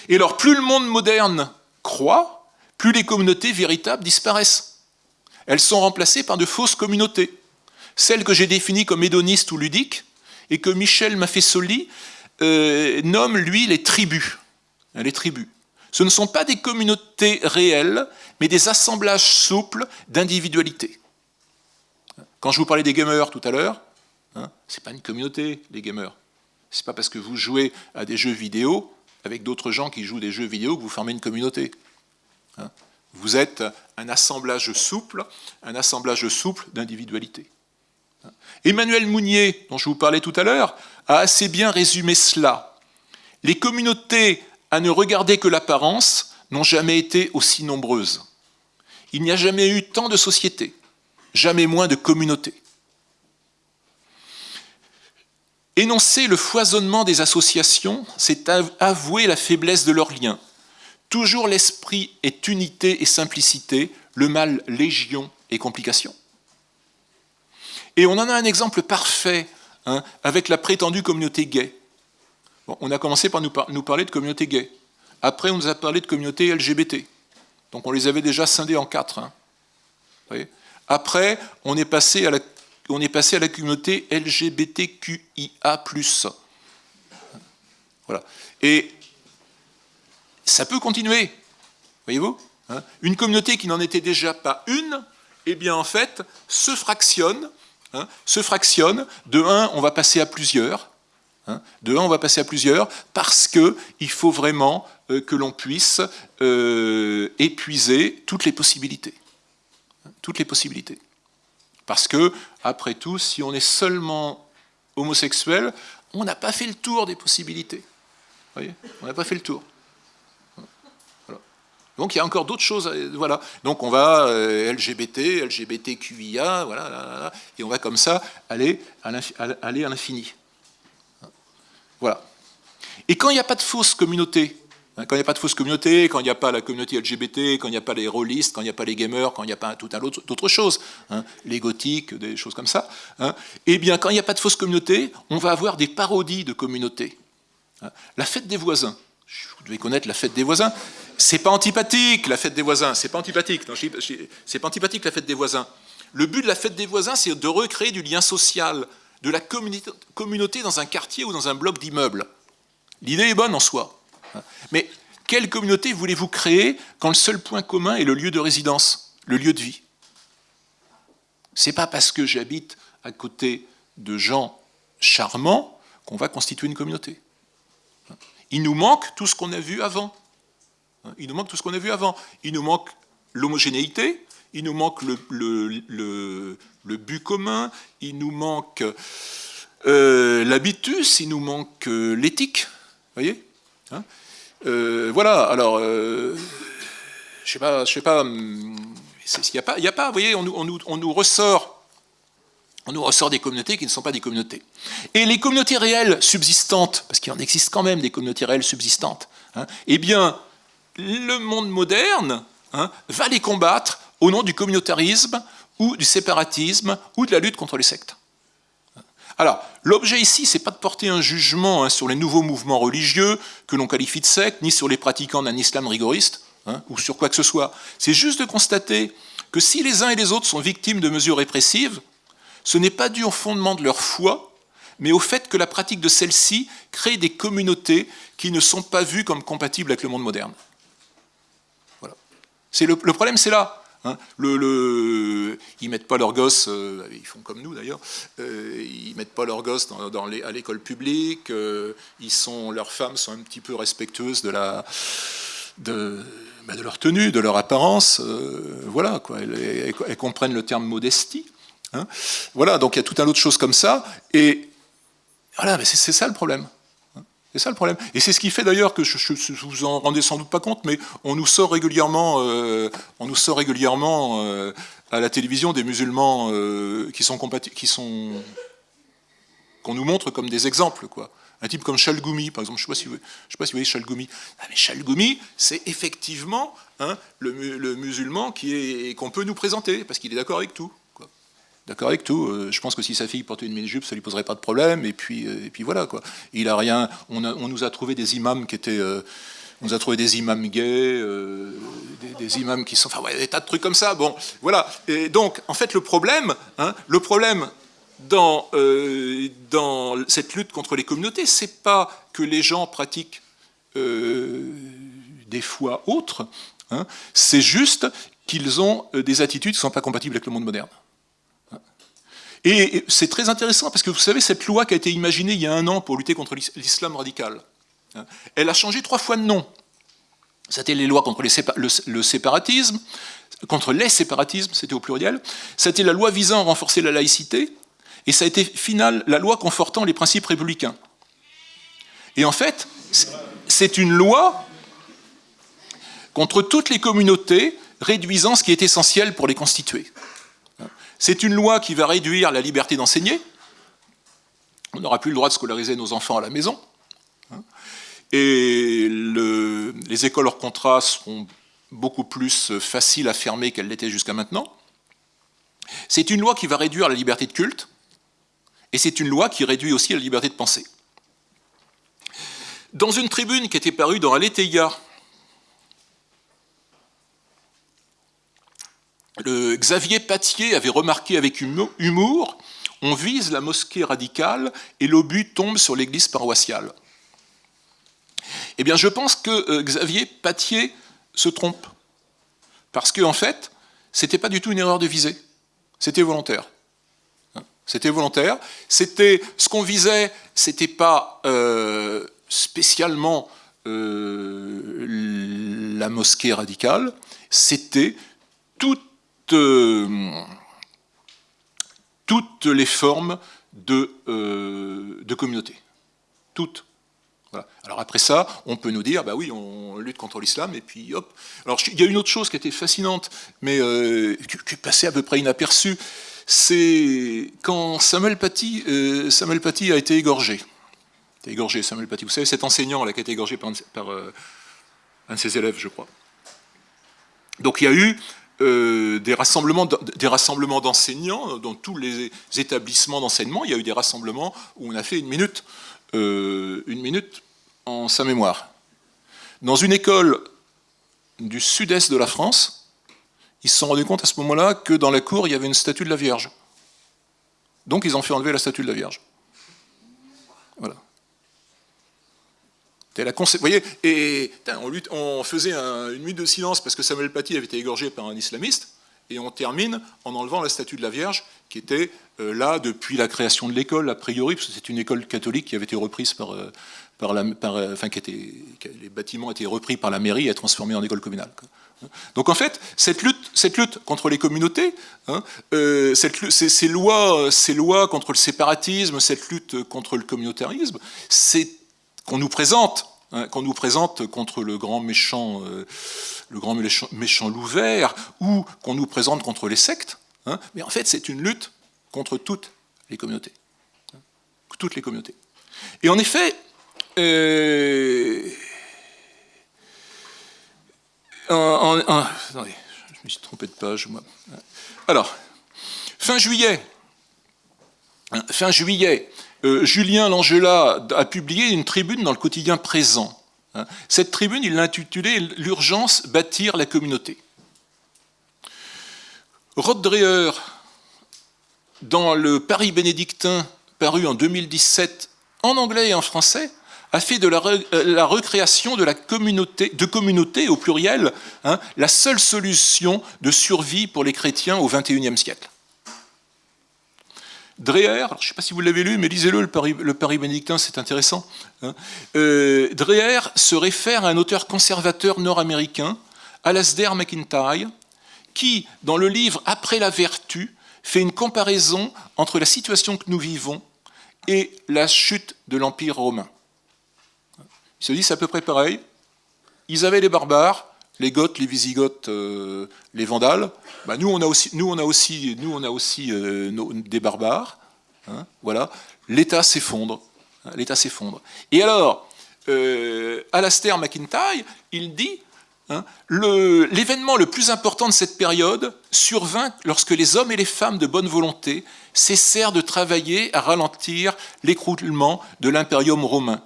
Et alors, plus le monde moderne croît, plus les communautés véritables disparaissent. Elles sont remplacées par de fausses communautés. Celles que j'ai définies comme hédonistes ou ludiques, et que Michel Maffesoli euh, nomme, lui, les tribus. Les tribus. Ce ne sont pas des communautés réelles, mais des assemblages souples d'individualités. Quand je vous parlais des gamers tout à l'heure, hein, ce n'est pas une communauté, les gamers. Ce n'est pas parce que vous jouez à des jeux vidéo avec d'autres gens qui jouent des jeux vidéo que vous formez une communauté. Hein. Vous êtes un assemblage souple, un assemblage souple d'individualités. Emmanuel Mounier, dont je vous parlais tout à l'heure, a assez bien résumé cela. Les communautés à ne regarder que l'apparence, n'ont jamais été aussi nombreuses. Il n'y a jamais eu tant de sociétés, jamais moins de communautés. Énoncer le foisonnement des associations, c'est avouer la faiblesse de leurs liens. Toujours l'esprit est unité et simplicité, le mal légion et complication. Et on en a un exemple parfait hein, avec la prétendue communauté gay on a commencé par nous, parler de communauté gay. Après, on nous a parlé de communauté LGBT. Donc on les avait déjà scindés en quatre. Hein. Après, on est, passé à la, on est passé à la communauté LGBTQIA+. Voilà. Et ça peut continuer, voyez-vous hein. Une communauté qui n'en était déjà pas une, eh bien en fait, se fractionne, hein, se fractionne. De un, on va passer à plusieurs, Hein. de un, on va passer à plusieurs, parce qu'il faut vraiment euh, que l'on puisse euh, épuiser toutes les possibilités. Toutes les possibilités. Parce que, après tout, si on est seulement homosexuel, on n'a pas fait le tour des possibilités. Voyez? On n'a pas fait le tour. Donc il y a encore d'autres choses. Voilà. Donc on va euh, LGBT, LGBTQIA, voilà, et on va comme ça aller à l'infini. Voilà. Et quand il n'y a pas de fausse communauté, hein, quand il n'y a pas de fausse communauté, quand il n'y a pas la communauté LGBT, quand il n'y a pas les rôlistes, quand il n'y a pas les gamers, quand il n'y a pas tout un autre d'autres choses, hein, les gothiques, des choses comme ça, hein, eh bien, quand il n'y a pas de fausse communauté, on va avoir des parodies de communautés. La fête des voisins. Vous devez connaître la fête des voisins. C'est pas antipathique, la fête des voisins. C'est pas antipathique. C'est pas antipathique, la fête des voisins. Le but de la fête des voisins, c'est de recréer du lien social, de la communauté dans un quartier ou dans un bloc d'immeubles. L'idée est bonne en soi. Mais quelle communauté voulez-vous créer quand le seul point commun est le lieu de résidence, le lieu de vie? C'est pas parce que j'habite à côté de gens charmants qu'on va constituer une communauté. Il nous manque tout ce qu'on a vu avant. Il nous manque tout ce qu'on a vu avant. Il nous manque l'homogénéité, il nous manque le, but commun, il nous manque euh, l'habitus, il nous manque euh, l'éthique. Voyez hein euh, Voilà, alors, je sais pas, je sais pas, il n'y a pas, a pas, vous voyez, on nous ressort on nous ressort des communautés qui ne sont pas des communautés. Et les communautés réelles subsistantes, parce qu'il en existe quand même des communautés réelles subsistantes, hein, eh bien, le monde moderne hein, va les combattre au nom du communautarisme ou du séparatisme ou de la lutte contre les sectes. Alors, l'objet ici, c'est pas de porter un jugement hein, sur les nouveaux mouvements religieux que l'on qualifie de sectes, ni sur les pratiquants d'un islam rigoriste, ou sur quoi que ce soit. C'est juste de constater que si les uns et les autres sont victimes de mesures répressives, ce n'est pas dû au fondement de leur foi, mais au fait que la pratique de celle-ci crée des communautés qui ne sont pas vues comme compatibles avec le monde moderne. Le, le, problème, c'est là. Hein. Ils mettent pas leurs gosses, euh, ils font comme nous d'ailleurs, euh, ils mettent pas leurs gosses à l'école publique, euh, ils sont, leurs femmes sont un petit peu respectueuses de, bah, leur tenue, de leur apparence, voilà. Elles, comprennent le terme modestie. Hein. Voilà, donc il y a tout un autre chose comme ça, et voilà, mais c'est ça le problème. C'est ça le problème. Et c'est ce qui fait d'ailleurs que, je, je, vous en rendez sans doute pas compte, mais on nous sort régulièrement, euh, on nous sort régulièrement euh, à la télévision des musulmans euh, qui sont qui sont qu'on nous montre comme des exemples, quoi. Un type comme Chalgoumi, par exemple, je ne sais, si sais pas si vous voyez Chalgoumi. Ah, mais Chalgoumi, c'est effectivement hein, le, le, musulman qu'on peut nous présenter, parce qu'il est d'accord avec tout. D'accord avec tout. Euh, je pense que si sa fille portait une mini-jupe, ça lui poserait pas de problème. Et puis, euh, voilà quoi. Il a rien. On, nous a trouvé des imams qui étaient. Euh, on a trouvé des imams gays, des, imams qui sont. Enfin, ouais, des tas de trucs comme ça. Bon, voilà. Et donc, en fait, le problème, hein, le problème dans, cette lutte contre les communautés, c'est pas que les gens pratiquent des foi autres. Hein, c'est juste qu'ils ont des attitudes qui ne sont pas compatibles avec le monde moderne. Et c'est très intéressant parce que vous savez, cette loi qui a été imaginée il y a un an pour lutter contre l'islam radical, hein, elle a changé trois fois de nom. C'était les lois contre le, séparatisme, contre les séparatismes, c'était au pluriel. C'était la loi visant à renforcer la laïcité, et ça a été final la loi confortant les principes républicains. Et en fait, c'est une loi contre toutes les communautés réduisant ce qui est essentiel pour les constituer. C'est une loi qui va réduire la liberté d'enseigner. On n'aura plus le droit de scolariser nos enfants à la maison. Et les écoles hors contrat seront beaucoup plus faciles à fermer qu'elles l'étaient jusqu'à maintenant. C'est une loi qui va réduire la liberté de culte, et c'est une loi qui réduit aussi la liberté de penser. Dans une tribune qui était parue dans Aletheia Xavier Patier avait remarqué avec humour on vise la mosquée radicale et l'obus tombe sur l'église paroissiale. Eh bien, je pense que euh, Xavier Patier se trompe. Parce qu'en en fait, c'était pas du tout une erreur de visée. C'était volontaire. Hein, c'était volontaire. C'était ce qu'on visait. C'était pas euh, spécialement euh, la mosquée radicale. C'était toute euh, toutes les formes de, euh, de communauté. Toutes. Alors après ça, on peut nous dire, bah oui, on lutte contre l'islam, et puis hop. Alors il y a une autre chose qui était fascinante, mais euh, qui, est passée à peu près inaperçue, c'est quand Samuel Paty, Samuel Paty a été égorgé. égorgé. Vous savez, cet enseignant là, qui a été égorgé par, un de ses élèves, je crois. Donc il y a eu des rassemblements des rassemblements d'enseignants dans tous les établissements d'enseignement. Il y a eu des rassemblements où on a fait une minute, une minute en sa mémoire. Dans une école du sud-est de la France, ils se sont rendus compte à ce moment-là que dans la cour, il y avait une statue de la Vierge. Donc ils ont fait enlever la statue de la Vierge. La Vous voyez, et on, faisait une minute de silence parce que Samuel Paty avait été égorgé par un islamiste, et on termine en enlevant la statue de la Vierge qui était euh, là depuis la création de l'école, a priori, parce que c'est une école catholique qui avait été reprise par, euh, par la, euh, enfin, qui était, les bâtiments étaient repris par la mairie et transformés en école communale. Donc en fait, cette lutte, cette lutte contre les communautés, hein, cette, ces, lois, ces lois contre le séparatisme, cette lutte contre le communautarisme, c'est qu'on nous présente Hein, qu'on nous présente contre le grand méchant, euh, le grand méchant, loup vert, ou qu'on nous présente contre les sectes, hein, mais en fait c'est une lutte contre toutes les communautés. Hein, toutes les communautés. Et en effet, euh, attendez, je me suis trompé de page, moi. Alors, fin juillet, fin juillet, euh, Julien Langela a publié une tribune dans le quotidien présent. Hein. Cette tribune, il l'a intitulée L'urgence bâtir la communauté. Rod Dreher, dans le Paris bénédictin paru en 2017 en anglais et en français, a fait de la, euh, recréation de la communauté, au pluriel, hein, la seule solution de survie pour les chrétiens au XXIe siècle. Dreher, je ne sais pas si vous l'avez lu, mais lisez-le, le Paris, le bénédictin, c'est intéressant. Hein. Euh, Dreher se réfère à un auteur conservateur nord-américain, Alasdair McIntyre, qui, dans le livre Après la vertu, fait une comparaison entre la situation que nous vivons et la chute de l'Empire romain. Il se dit, c'est à peu près pareil. Ils avaient les barbares, les Goths, les Visigoths, euh, les Vandales. Bah, nous, on a aussi, nous, on a aussi, nous, on a aussi euh, des barbares. Hein, voilà. L'État s'effondre. Hein, L'État s'effondre. Et alors, euh, Alastair McIntyre, il dit hein, l'événement le, plus important de cette période survint lorsque les hommes et les femmes de bonne volonté cessèrent de travailler à ralentir l'écroulement de l'impérium romain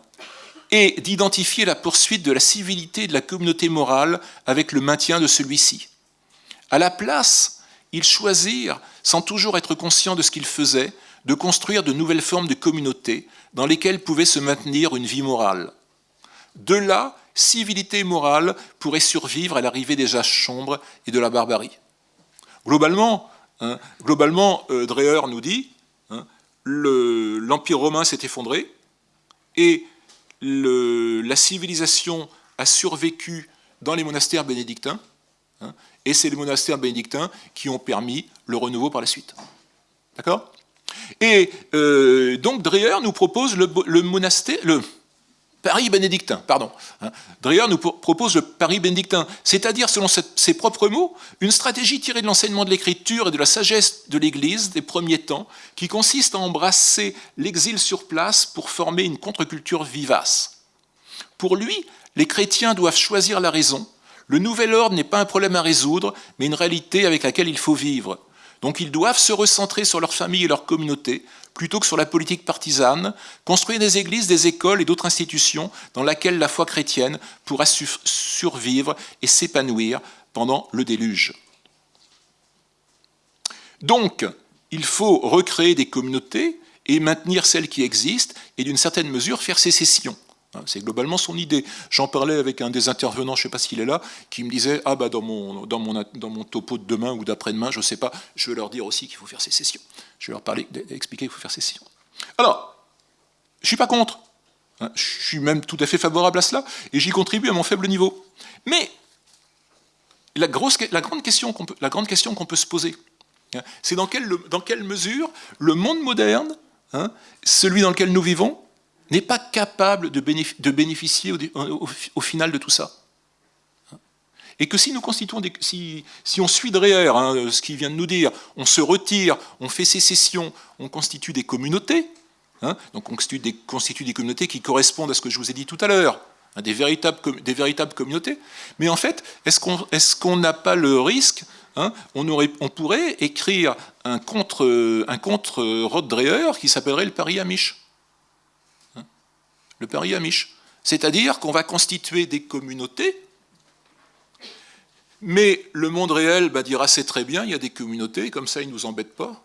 et d'identifier la poursuite de la civilité de la communauté morale avec le maintien de celui-ci. À la place, ils choisirent, sans toujours être conscients de ce qu'ils faisaient, de construire de nouvelles formes de communauté dans lesquelles pouvait se maintenir une vie morale. De là, civilité morale pourraient survivre à l'arrivée des âges sombres et de la barbarie. Globalement, hein, globalement euh, Dreher nous dit hein, l'Empire romain s'est effondré et la civilisation a survécu dans les monastères bénédictins, hein, et c'est les monastères bénédictins qui ont permis le renouveau par la suite. D'accord? Et euh, donc Dreher nous propose le, monastère, Paris bénédictin, pardon. Hein. Dreher nous propose le Paris bénédictin, c'est-à-dire, selon ses propres mots, une stratégie tirée de l'enseignement de l'écriture et de la sagesse de l'Église des premiers temps, qui consiste à embrasser l'exil sur place pour former une contre-culture vivace. Pour lui, les chrétiens doivent choisir la raison. Le nouvel ordre n'est pas un problème à résoudre, mais une réalité avec laquelle il faut vivre. Donc ils doivent se recentrer sur leur famille et leur communauté, plutôt que sur la politique partisane, construire des églises, des écoles et d'autres institutions dans lesquelles la foi chrétienne pourra survivre et s'épanouir pendant le déluge. Donc, il faut recréer des communautés et maintenir celles qui existent et d'une certaine mesure faire sécession. Hein, c'est globalement son idée. J'en parlais avec un des intervenants, je ne sais pas s'il est là, qui me disait Ah, bah, dans mon, dans topo de demain ou d'après-demain, je ne sais pas, je vais leur dire aussi qu'il faut faire sécession. Je vais leur parler, expliquer qu'il faut faire sécession. Alors, je ne suis pas contre. Hein, je suis même tout à fait favorable à cela, et j'y contribue à mon faible niveau. Mais la, grosse, la grande question qu'on peut, se poser, Hein, c'est dans quelle, mesure le monde moderne, celui dans lequel nous vivons, n'est pas capable de, bénéficier au, final de tout ça. Et que si nous constituons si, si on suit derrière hein, ce qu'il vient de nous dire, on se retire, on fait sécession, on constitue des communautés, hein, donc on constitue des, des, communautés qui correspondent à ce que je vous ai dit tout à l'heure, hein, des, véritables, des véritables communautés. Mais en fait, est-ce qu'on n'a pas le risque on, aurait, on, pourrait écrire un contre, un contre Dreher qui s'appellerait le Paris Amish le Paris Amish. C'est-à-dire qu'on va constituer des communautés, mais le monde réel bah, dira c'est très bien, il y a des communautés, comme ça ils ne nous embêtent pas,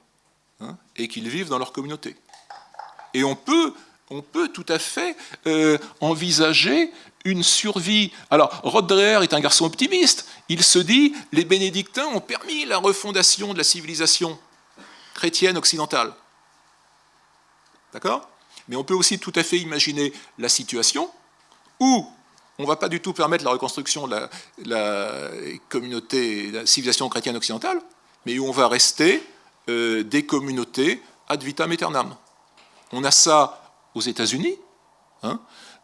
hein, et qu'ils vivent dans leur communauté. Et on peut, on peut tout à fait euh, envisager une survie. Alors, Rod est un garçon optimiste. Il se dit les bénédictins ont permis la refondation de la civilisation chrétienne occidentale. D'accord? Mais on peut aussi tout à fait imaginer la situation où on ne va pas du tout permettre la reconstruction de la, communauté, de la civilisation chrétienne occidentale, mais où on va rester euh, des communautés ad vitam aeternam. On a ça aux États-Unis, hein,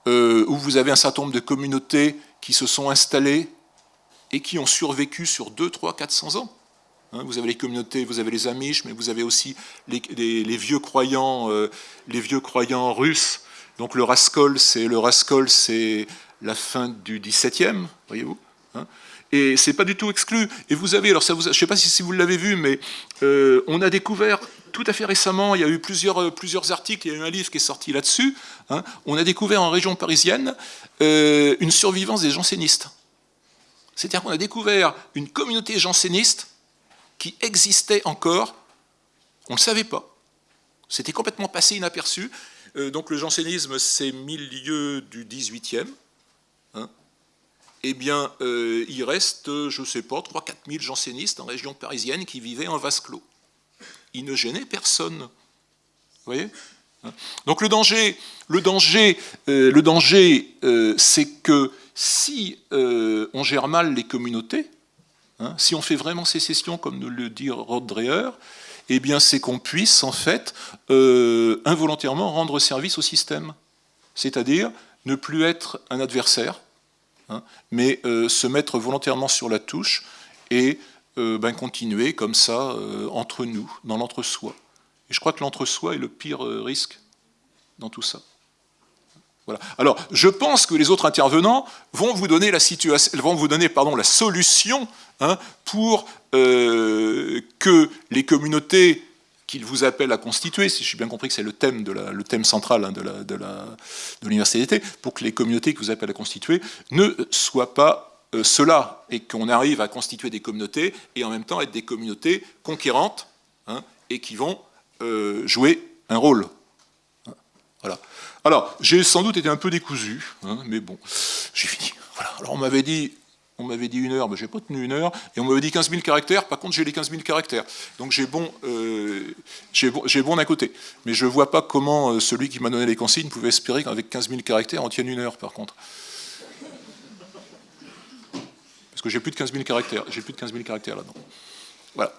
euh, où vous avez un certain nombre de communautés qui se sont installées et qui ont survécu sur 2, 3, 400 ans. Hein, vous avez les communautés, vous avez les Amish, mais vous avez aussi les, vieux croyants, euh, les vieux croyants russes. Donc le Raskol, c'est la fin du XVIIe, voyez-vous. Hein. et c'est pas du tout exclu. Et vous avez, alors ça je ne sais pas si, vous l'avez vu, mais euh, on a découvert tout à fait récemment, il y a eu plusieurs, euh, plusieurs articles, il y a eu un livre qui est sorti là-dessus. Hein, on a découvert en région parisienne une survivance des jansénistes. C'est-à-dire qu'on a découvert une communauté janséniste qui existait encore, on ne le savait pas. C'était complètement passé inaperçu. Euh, donc le jansénisme, c'est milieu du 18e. Hein. eh bien, euh, il reste, je ne sais pas, 3-4 000 jansénistes en région parisienne qui vivaient en vase clos. Ils ne gênaient personne. Vous voyez hein. donc le danger, euh, le danger c'est que si on gère mal les communautés, Hein, si on fait vraiment sécession, comme nous le dit Rod Dreher, eh c'est qu'on puisse en fait euh, involontairement rendre service au système, c'est-à-dire ne plus être un adversaire, hein, mais euh, se mettre volontairement sur la touche et euh, ben, continuer comme ça entre nous, dans l'entre-soi. Et je crois que l'entre-soi est le pire risque dans tout ça. Alors, je pense que les autres intervenants vont vous donner la, solution hein, pour euh, que les communautés qu'ils vous appellent à constituer, si j'ai bien compris que c'est le thème, central hein, de l'université pour que les communautés que vous appellent à constituer ne soient pas euh, cela, et qu'on arrive à constituer des communautés, et en même temps être des communautés conquérantes, hein, et qui vont euh, jouer un rôle. Voilà. Alors, j'ai sans doute été un peu décousu, hein, mais bon, j'ai fini. Voilà. Alors, on m'avait dit, on m'avait dit une heure, mais j'ai pas tenu une heure, et on m'avait dit 15 000 caractères, par contre, j'ai les 15 000 caractères. Donc, j'ai bon, euh, bon, bon d'un côté. Mais je vois pas comment euh, celui qui m'a donné les consignes pouvait espérer qu'avec 15 000 caractères, on tienne une heure, par contre. Parce que j'ai plus de 15 000 caractères, j'ai plus de 15 000 caractères là-dedans. Voilà.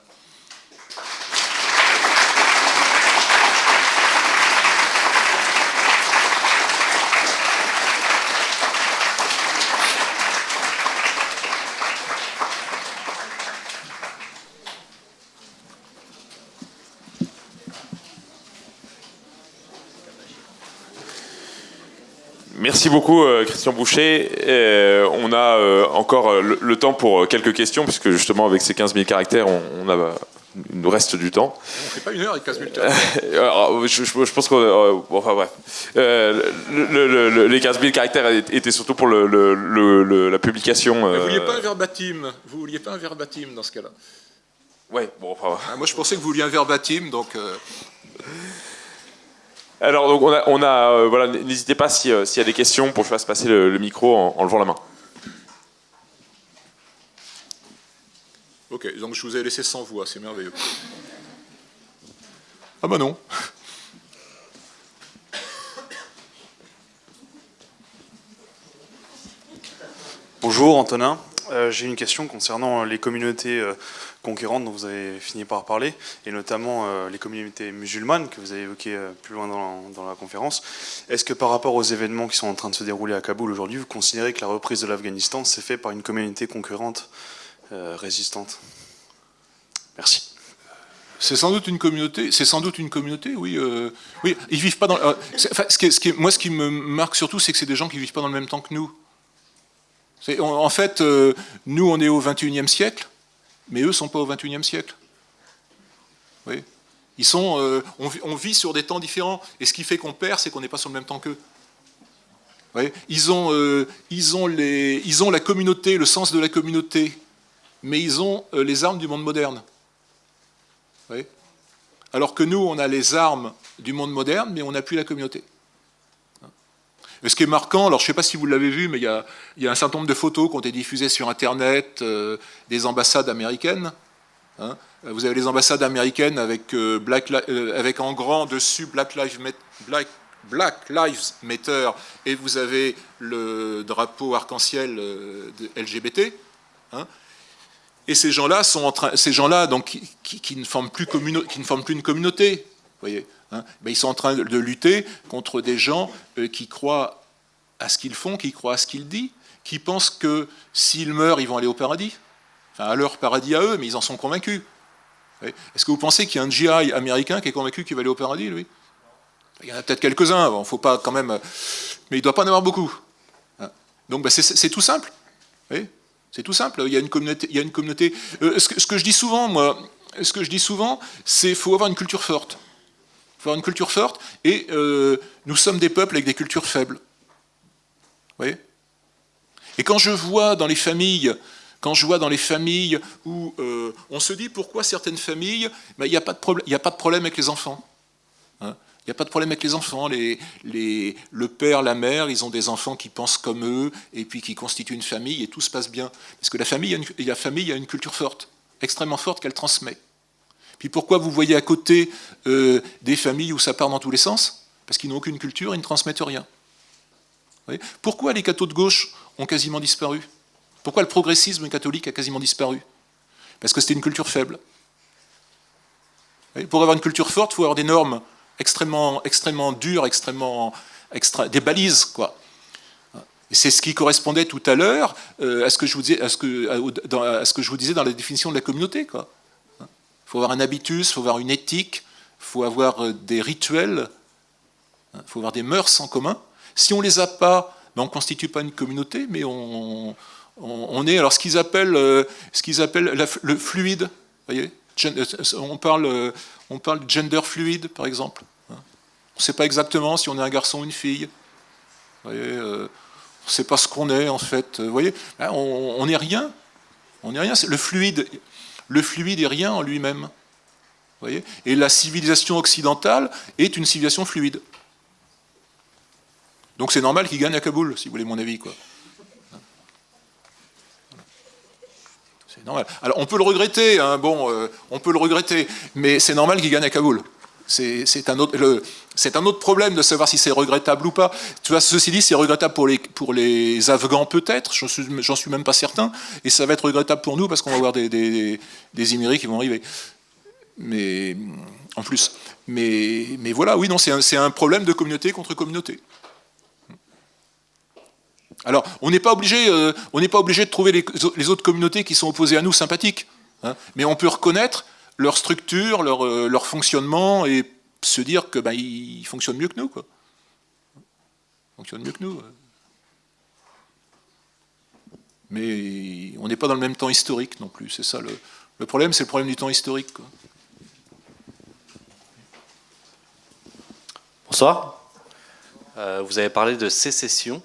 Merci beaucoup euh, Christian Boucher. Euh, on a euh, encore le, temps pour quelques questions, puisque justement avec ces 15 000 caractères, on, a, il nous reste du temps.
On ne fait pas une heure avec 15 000 caractères.
je, pense que... enfin bref. les 15 000 caractères étaient surtout pour la publication.
vous ne vouliez pas un verbatim Vous vouliez pas un verbatim dans ce cas-là
Ouais, bon, enfin...
Ah, moi je pensais que vous vouliez un verbatim, donc...
Alors, donc, on a, euh, voilà, n'hésitez pas euh, s'il y a des questions pour que je fasse passer le, micro en, levant la main.
Ok, donc je vous ai laissé sans voix, c'est merveilleux. Ah bah non.
Bonjour Antonin. Euh, j'ai une question concernant les communautés euh, conquérantes dont vous avez fini par parler, et notamment euh, les communautés musulmanes que vous avez évoquées plus loin dans la, conférence. Est-ce que par rapport aux événements qui sont en train de se dérouler à Kaboul aujourd'hui, vous considérez que la reprise de l'Afghanistan s'est faite par une communauté concurrente résistante? Merci.
C'est sans doute une communauté. C'est sans doute une communauté, oui. oui, ils vivent pas dans. ce qui, moi, ce qui me marque surtout, c'est que c'est des gens qui vivent pas dans le même temps que nous. En fait, euh, nous, on est au XXIe siècle, mais eux ne sont pas au XXIe siècle. Oui. Euh, on, vit sur des temps différents, et ce qui fait qu'on perd, c'est qu'on n'est pas sur le même temps qu'eux. Euh, ils, ont ont la communauté, le sens de la communauté, mais ils ont les armes du monde moderne. Alors que nous, on a les armes du monde moderne, mais on n'a plus la communauté ce qui est marquant, alors je ne sais pas si vous l'avez vu, mais il y, a, un certain nombre de photos qui ont été diffusées sur Internet euh, des ambassades américaines. Hein. Vous avez les ambassades américaines avec, euh, Black, euh, avec en grand dessus Black Lives, Matter et vous avez le drapeau arc-en-ciel LGBT. Hein. Et ces gens-là sont en train, ces gens-là donc qui, ne forment plus qui ne forment plus une communauté, voyez. Hein, ils sont en train de lutter contre des gens euh, qui croient à ce qu'ils font, qui croient à ce qu'ils disent, qui pensent que s'ils meurent, ils vont aller au paradis. Enfin, à leur paradis à eux, mais ils en sont convaincus. Est-ce que vous pensez qu'il y a un GI américain qui est convaincu qu'il va aller au paradis, lui? Il y en a peut-être quelques-uns, bon, faut pas quand même... Mais il ne doit pas en avoir beaucoup. Hein. Donc ben, c'est tout simple. C'est tout simple. Il y a une communauté. Euh, ce, que, je dis souvent, moi, ce que je dis souvent, c'est qu'il faut avoir une culture forte. Il faut avoir une culture forte, et euh, nous sommes des peuples avec des cultures faibles. Vous voyez? Et quand je vois dans les familles, quand je vois dans les familles où euh, on se dit pourquoi certaines familles, ben, il n'y a, pas de a pas de problème avec les enfants. Hein. il n'y a pas de problème avec les enfants. Les, les, le père, la mère, ils ont des enfants qui pensent comme eux et puis qui constituent une famille et tout se passe bien. Parce que la famille, la famille a une culture forte, extrêmement forte qu'elle transmet. Puis pourquoi vous voyez à côté euh, des familles où ça part dans tous les sens? Parce qu'ils n'ont aucune culture, ils ne transmettent rien. pourquoi les cathos de gauche ont quasiment disparu? Pourquoi le progressisme catholique a quasiment disparu? Parce que c'était une culture faible. Pour avoir une culture forte, il faut avoir des normes extrêmement, extrêmement dures, extrêmement, des balises, quoi. C'est ce qui correspondait tout à l'heure à, ce que je vous disais, dans la définition de la communauté. Faut avoir un habitus, il faut avoir une éthique, il faut avoir euh, des rituels, il hein, faut avoir des mœurs en commun. Si on ne les a pas, ben, on ne constitue pas une communauté, mais on, est alors ce qu'ils appellent, euh, ce qu'ils appellent le fluide. Voyez euh, on parle, on parle de gender fluide, par exemple. Hein. On ne sait pas exactement si on est un garçon ou une fille. voyez, on ne sait pas ce qu'on est, en fait. Vous voyez, on n'est rien. On n'est rien. Le fluide, le fluide est rien en lui-même. Et la civilisation occidentale est une civilisation fluide. Donc c'est normal qu'il gagne à Kaboul, si vous voulez mon avis. Quoi. C'est normal. Alors on peut le regretter, hein, bon, euh, on peut le regretter, mais c'est normal qu'il gagne à Kaboul. C'est un, autre, problème de savoir si c'est regrettable ou pas. Tu vois, ceci dit, c'est regrettable pour les, Afghans peut-être, j'en suis, même pas certain, et ça va être regrettable pour nous parce qu'on va avoir des, des, des qui vont arriver. Mais en plus. Mais, voilà, oui, non, c'est un, problème de communauté contre communauté. Alors, on n'est pas, obligé, euh, pas obligé de trouver les, les, autres communautés qui sont opposées à nous sympathiques, hein, mais on peut reconnaître leur structure, leur, euh, leur fonctionnement, et se dire que ben, ils fonctionnent mieux que nous. Quoi. Ils fonctionnent mieux que nous. Mais on n'est pas dans le même temps historique non plus. C'est ça le, le problème, c'est le problème du temps historique. Quoi.
Bonsoir. Euh, vous avez parlé de sécession.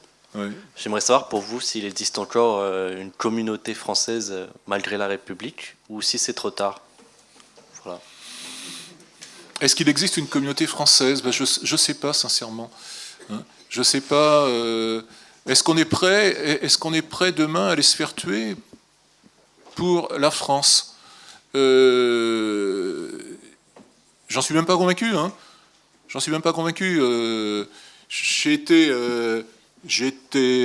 J'aimerais savoir pour vous s'il existe encore euh, une communauté française malgré la République ou si c'est trop tard.
Est-ce qu'il existe une communauté française? Ben, Je ne sais pas, sincèrement. Hein? je ne sais pas. Euh, est-ce qu'on est prêt Est-ce qu'on est prêt demain à aller se faire tuer pour la France? Euh, J'en suis même pas convaincu. Hein. J'en suis même pas convaincu. Euh, j'ai été,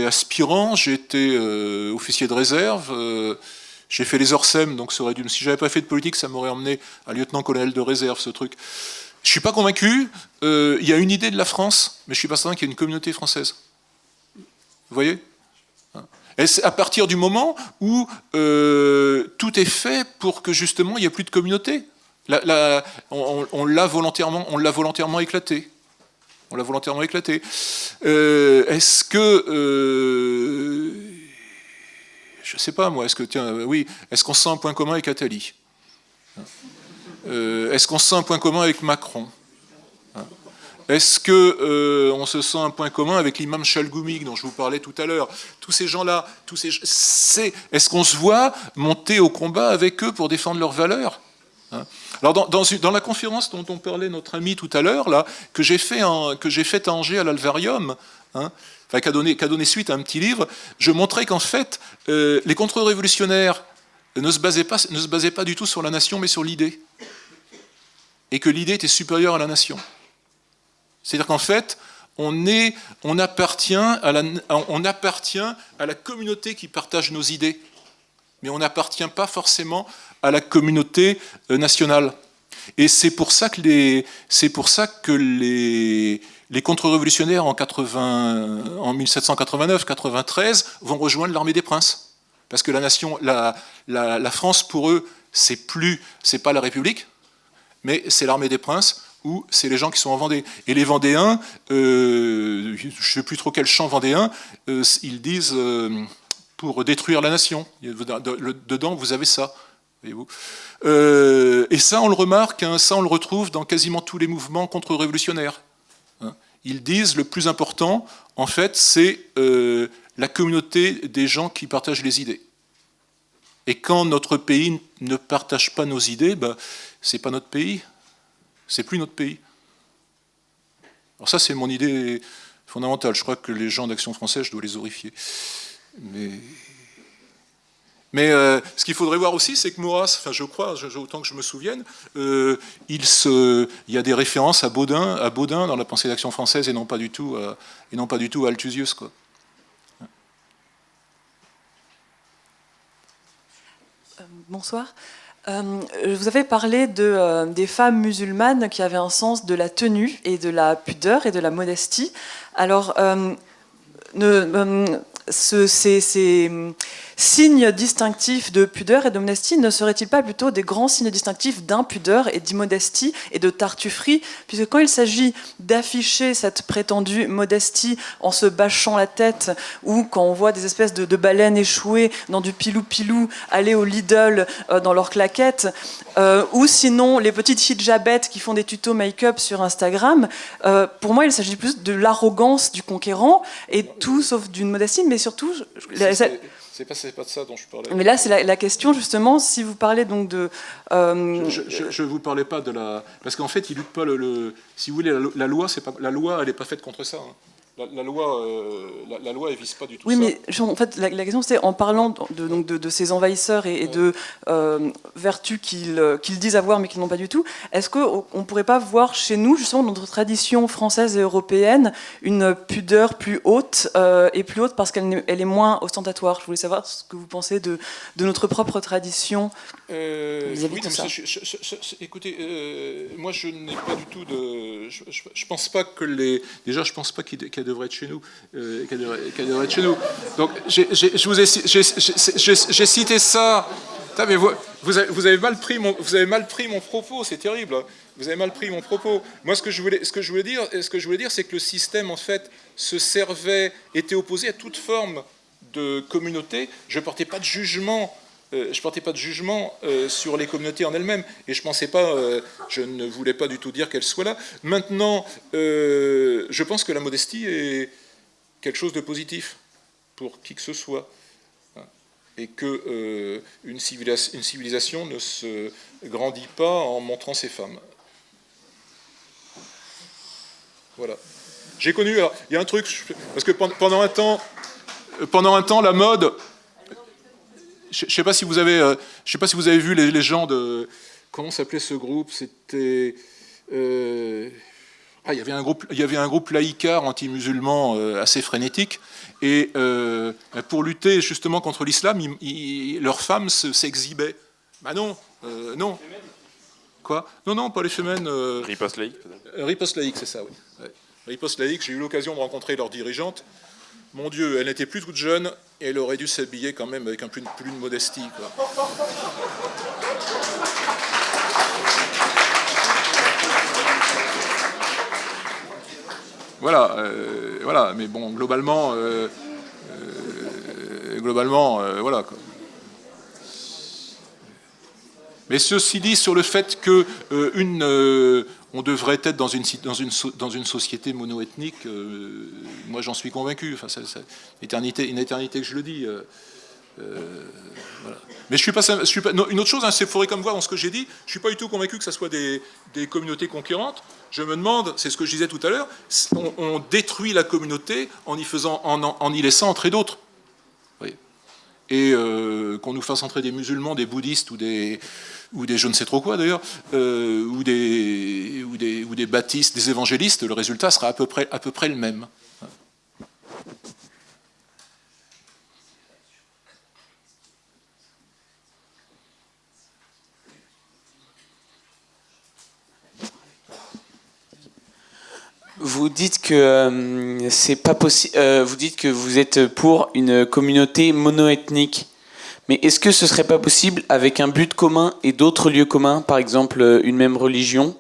aspirant, j'étais officier de réserve, j'ai fait les Orsem, donc ça aurait dû, si j'avais pas fait de politique, ça m'aurait emmené à lieutenant-colonel de réserve, ce truc. Je suis pas convaincu. Il y a une idée de la France, mais je suis pas certain qu'il y ait une communauté française. Vous voyez? À partir du moment où euh, tout est fait pour que justement il n'y ait plus de communauté? on l'a volontairement, on l'a volontairement éclaté. On l'a volontairement éclaté. Euh, est-ce que euh, je sais pas moi, est-ce que tiens, oui, est-ce qu'on sent un point commun avec Attali? Est-ce qu'on sent un point commun avec Macron? Est-ce qu'on euh, on se sent un point commun avec l'imam Chalgoumig dont je vous parlais tout à l'heure? Tous ces gens-là, tous ces, est-ce qu'on se voit monter au combat avec eux pour défendre leurs valeurs? Hein? Alors dans, la conférence dont on parlait notre ami tout à l'heure, que j'ai fait, fait à Angers à l'Alvarium, hein, enfin, qui a, donné, suite à un petit livre, je montrais qu'en fait, euh, les contre-révolutionnaires ne se, basaient pas, ne se basaient pas du tout sur la nation, mais sur l'idée. Et que l'idée était supérieure à la nation. C'est-à-dire qu'en fait, on, est, on, appartient à la, on appartient à la communauté qui partage nos idées, mais on n'appartient pas forcément à la communauté euh, nationale. Et c'est pour ça que les, pour ça que les, les contre-révolutionnaires en, 80, en 1789-93 vont rejoindre l'armée des princes. Parce que la France, pour eux, c'est plus, pas la République, mais c'est l'armée des princes ou c'est les gens qui sont en Vendée. Et les Vendéens, euh, je ne sais plus trop quel champ vendéen, euh, ils disent euh, pour détruire la nation. Dedans, vous avez ça. Voyez-vous. et ça, on le remarque, hein, ça, on le retrouve dans quasiment tous les mouvements contre-révolutionnaires. Ils disent le plus important, en fait, c'est la communauté des gens qui partagent les idées. Et quand notre pays ne partage pas nos idées, bah, c'est pas notre pays, c'est plus notre pays. Alors ça, c'est mon idée fondamentale. Je crois que les gens d'Action française, je dois les horrifier. Mais, mais euh, ce qu'il faudrait voir aussi, c'est que Maurras, enfin je crois, autant que je me souvienne, euh, il, se, il, y a des références à Baudin, à Baudin dans la pensée d'Action française et non pas du tout à, et non pas du tout à Althusius. Quoi.
Euh, bonsoir. Euh, vous avez parlé de, euh, des femmes musulmanes qui avaient un sens de la tenue et de la pudeur et de la modestie. Alors, euh, ce, signes distinctifs de pudeur et de modestie ne seraient-ils pas plutôt des grands signes distinctifs d'impudeur et d'immodestie et de tartufferie Puisque quand il s'agit d'afficher cette prétendue modestie en se bâchant la tête, ou quand on voit des espèces de, baleines échouées dans du pilou-pilou aller au Lidl euh, dans leurs claquettes, euh, ou sinon les petites hijabettes qui font des tutos make-up sur Instagram, euh, pour moi il s'agit plus de l'arrogance du conquérant et tout sauf d'une modestie, mais surtout...
C'est pas, pas de ça dont je parlais.
Mais là, c'est la, question, justement, si vous parlez donc de...
Euh, je ne vous parlais pas de la... Parce qu'en fait, il lutte pas le... Si vous voulez, la, loi, pas, la loi, elle n'est pas faite contre ça. Hein. La, loi, euh, la, loi, elle vise pas du tout
oui, ça. Oui, mais en fait, la, question, c'est en parlant de, donc de, ces envahisseurs et, de euh, vertus qu'ils qu'ils disent avoir, mais qu'ils n'ont pas du tout, est-ce qu'on ne pourrait pas voir chez nous, justement, dans notre tradition française et européenne, une pudeur plus haute, euh, et plus haute parce qu'elle elle est moins ostentatoire? Je voulais savoir ce que vous pensez de, de notre propre tradition
oui, ça. écoutez, moi, je n'ai pas du tout de... Je, ne pense pas que les... Déjà, je pense pas qu'il y devrait être chez nous, euh, qu'elle devrait, être chez nous. Donc, j'ai cité ça. mais vous, vous, avez, mal pris mon, vous avez mal pris mon propos, c'est terrible. Hein. Vous avez mal pris mon propos. Moi, ce que je voulais, ce que je voulais dire, ce que je voulais dire, c'est que le système, en fait, se servait, était opposé à toute forme de communauté. Je ne portais pas de jugement euh, je portais pas de jugement euh, sur les communautés en elles-mêmes et je pensais pas, euh, je ne voulais pas du tout dire qu'elles soient là. Maintenant, je pense que la modestie est quelque chose de positif pour qui que ce soit et que une, civilisation, ne se grandit pas en montrant ses femmes. Voilà. J'ai connu, il y a un truc, parce que pendant un temps, pendant un temps, la mode, je ne sais pas si vous avez, euh, je sais pas si vous avez vu les, gens de, comment s'appelait ce groupe? C'était euh, il, y avait un groupe, il y avait un groupe laïcard anti-musulman assez frénétique, et pour lutter justement contre l'islam, leurs femmes s'exhibaient. bah non, non. Quoi? Non, non, pas les femmes.
Riposte laïque
Riposte laïque, c'est ça, oui. Riposte laïque, j'ai eu l'occasion de rencontrer leur dirigeante. Mon Dieu, elle n'était plus toute jeune et elle aurait dû s'habiller quand même avec un peu plus de modestie. Voilà, euh, voilà, mais bon, globalement, euh, euh, globalement, voilà. Mais ceci dit, sur le fait que une on devrait être dans une, dans une, société monoethnique. Euh, moi, j'en suis convaincu. Enfin, c'est, une, éternité, que je le dis. Euh, euh, Mais je suis pas, suis pas une autre chose, hein, faudrait comme voir dans ce que j'ai dit, je suis pas du tout convaincu que ce soit des, communautés concurrentes. Je me demande, c'est ce que je disais tout à l'heure, on, détruit la communauté en y, en y laissant entrer d'autres. Et qu'on nous fasse entrer des musulmans, des bouddhistes ou des, ou des je ne sais trop quoi d'ailleurs, euh, ou, des, ou, des, ou des baptistes, des évangélistes, le résultat sera à peu près, à peu près le même.
Vous dites que euh, c'est pas possible. Euh, vous dites que vous êtes pour une communauté monoethnique. Mais est-ce que ce serait pas possible, avec un but commun et d'autres lieux communs, par exemple euh, une même religion,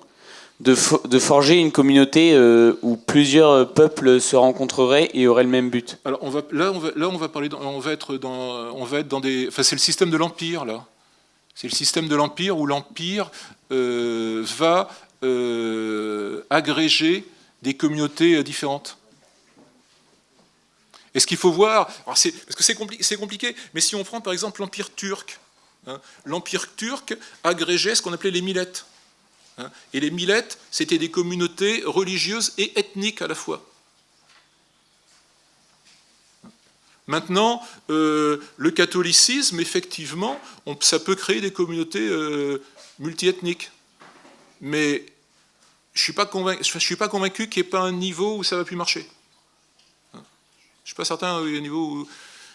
de, de forger une communauté où plusieurs peuples se rencontreraient et auraient le même but?
Alors là, on va, là, on va parler, on va être dans, on va être dans des, enfin c'est le système de l'empire là. C'est le système de l'empire où l'empire va agréger des communautés différentes. Et ce qu'il faut voir, parce que c'est compliqué, mais si on prend par exemple l'Empire turc, hein, l'Empire turc agrégeait ce qu'on appelait les millettes. Hein, et les millettes, c'était des communautés religieuses et ethniques à la fois. Maintenant, euh, le catholicisme, effectivement, ça peut créer des communautés euh, multiethniques. Mais je ne suis pas convaincu, qu'il n'y ait pas un niveau où ça va plus marcher. Je ne suis pas certain au niveau où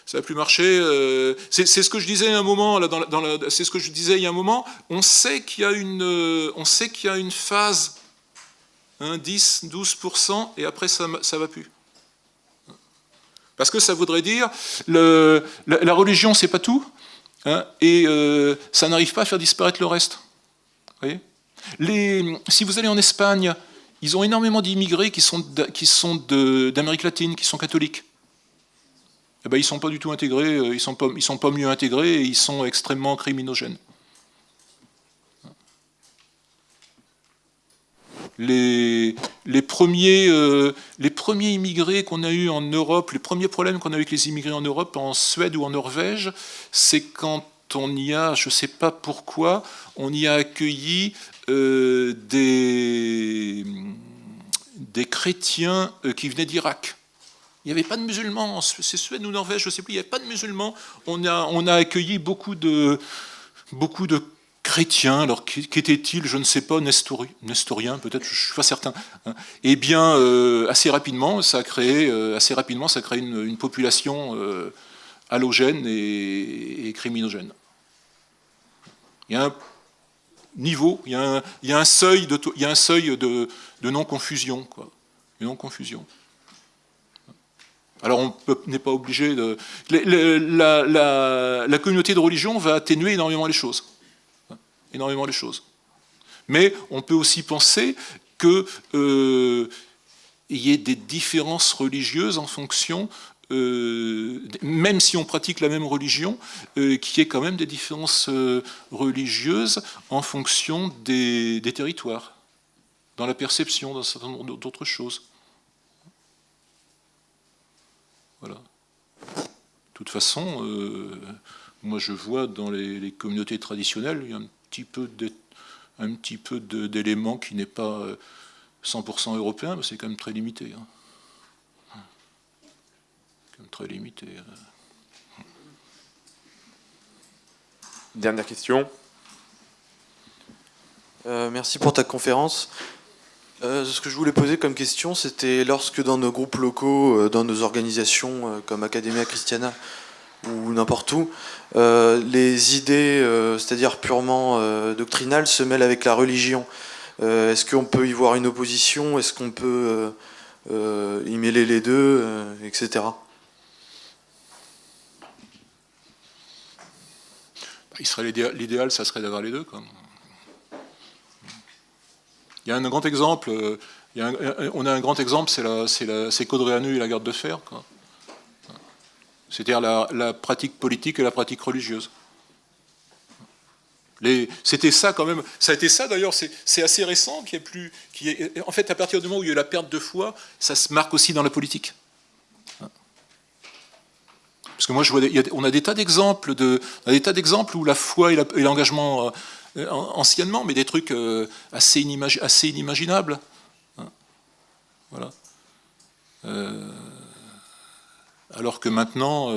ça n'a plus marché. Euh, c'est ce que je disais un c'est ce que je disais il y a un moment. On sait qu'il y a une, euh, y a phase, 10, hein, 12%, et après ça ne va plus. Parce que ça voudrait dire, le, la, religion, c'est pas tout, hein, et euh, ça n'arrive pas à faire disparaître le reste. Voyez? Si vous allez en Espagne, ils ont énormément d'immigrés qui sont d'Amérique latine, qui sont catholiques eh ben, ils ne sont pas du tout intégrés, euh, ils ne sont, pas, sont pas mieux intégrés et ils sont extrêmement criminogènes. Les, les, premiers, euh, les premiers immigrés qu'on a eus en Europe, les premiers problèmes qu'on a eu avec les immigrés en Europe, en Suède ou en Norvège, c'est quand on y a, je ne sais pas pourquoi, on y a accueilli euh, des, des chrétiens qui venaient d'Irak. Il n'y avait pas de musulmans, c'est Suède ou Norvège, je ne sais plus, il n'y avait pas de musulmans. On a, on a accueilli beaucoup de, beaucoup de chrétiens, alors qu'étaient-ils, je ne sais pas, nestoriens peut-être, je ne suis pas certain. Hein. Eh bien, euh, assez rapidement, ça a créé, euh, assez rapidement, ça a une, population euh, halogène et, criminogène. Il y a un niveau, il y a un, seuil de, non-confusion, non-confusion. Alors on n'est pas obligé de... La, communauté de religion va atténuer énormément les choses. Énormément les choses. Mais on peut aussi penser qu'il euh, y ait des différences religieuses en fonction, euh, même si on pratique la même religion, euh, qu'il y ait quand même des différences religieuses en fonction des, territoires, dans la perception, dans un certain nombre d'autres choses. Voilà. De toute façon, euh, moi je vois dans les, communautés traditionnelles, il y a un petit peu petit peu d'éléments qui n'est pas 100% euh, européen, mais c'est quand même très limité. Hein. Très limité. Euh.
Dernière question.
merci pour ta conférence. ce que je voulais poser comme question, c'était lorsque dans nos groupes locaux, dans nos organisations comme Academia Christiana ou n'importe où, les idées, c'est-à-dire purement doctrinales, se mêlent avec la religion. Est-ce qu'on peut y voir une opposition? Est-ce qu'on peut y mêler les deux, etc.
il serait l'idéal, ça serait d'avoir les deux. Il y a un grand exemple, on a un grand exemple, c'est Caudréanu et la garde de fer. C'est-à-dire la, pratique politique et la pratique religieuse. C'était ça quand même, ça a été ça d'ailleurs, c'est assez récent, qui est plus, en fait à partir du moment où il y a eu la perte de foi, ça se marque aussi dans la politique. Parce que moi, je vois, on a des tas d'exemples de, des tas d'exemples où la foi et l'engagement euh, anciennement, mais des trucs euh, assez, inimaginables. Hein. voilà. Euh, alors que maintenant,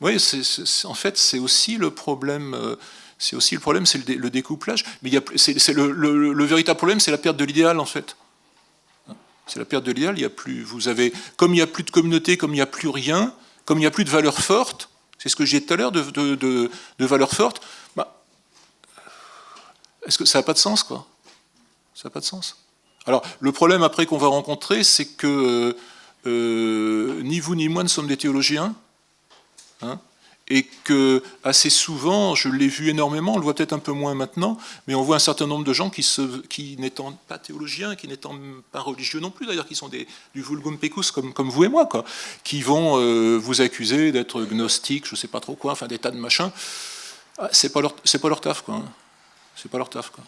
oui, en fait, c'est aussi le problème. c'est aussi le problème, c'est le, découplage. Mais le, véritable problème, c'est la perte de l'idéal, en fait. Hein. C'est la perte de l'idéal. Il y a plus, vous avez, comme il n'y a plus de communauté, comme il n'y a plus rien, comme il n'y a plus de valeurs fortes, c'est ce que j'ai dit tout à l'heure, de, valeurs fortes, bah, est-ce que ça n'a pas de sens, quoi? Ça n'a pas de sens. Alors, le problème après qu'on va rencontrer, c'est que euh, ni vous ni moi ne sommes des théologiens. Hein et que assez souvent, je l'ai vu énormément, on le voit peut-être un peu moins maintenant, mais on voit un certain nombre de gens qui, n'étant pas théologiens, qui n'étant pas religieux non plus, d'ailleurs, qui sont des, du vulgum pecus comme, vous et moi, quoi, qui vont euh, vous accuser d'être gnostique, je sais pas trop quoi, enfin des tas de machins. Ah, c'est pas leur, c'est pas leur taf, quoi. Hein. C'est pas leur taf, quoi.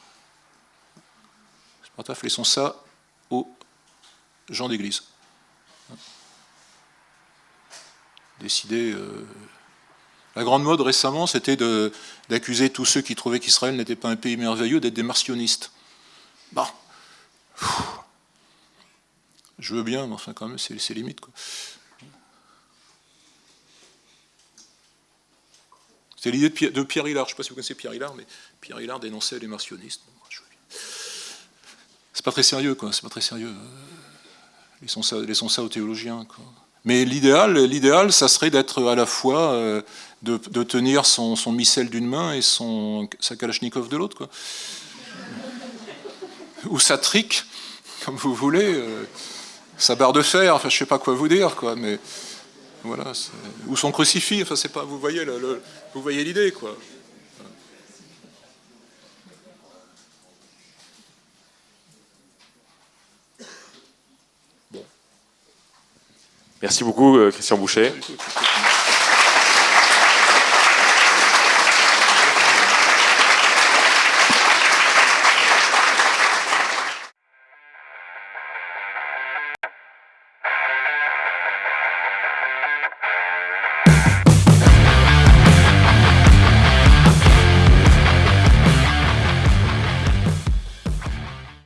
C'est pas leur taf. Laissons ça aux gens d'église. Décider. Euh, la grande mode récemment, c'était d'accuser tous ceux qui trouvaient qu'Israël n'était pas un pays merveilleux d'être des martionnistes. Bah, je veux bien, mais enfin quand même, c'est limite. C'est l'idée de Pierre, Hillard. Je ne sais pas si vous connaissez Pierre Hillard, mais Pierre Hillard dénonçait les martionnistes. C'est pas très sérieux, quoi. C'est pas très sérieux. Laissons ça, aux théologiens. Mais l'idéal, l'idéal, ça serait d'être à la fois, euh, de, tenir son, son missel d'une main et son, sa kalachnikov de l'autre, Ou sa trique, comme vous voulez, euh, sa barre de fer, enfin je sais pas quoi vous dire, quoi, mais voilà, ou son crucifix, enfin c'est pas, vous voyez, le, vous voyez l'idée, quoi.
Merci beaucoup, euh, Christian Boucher.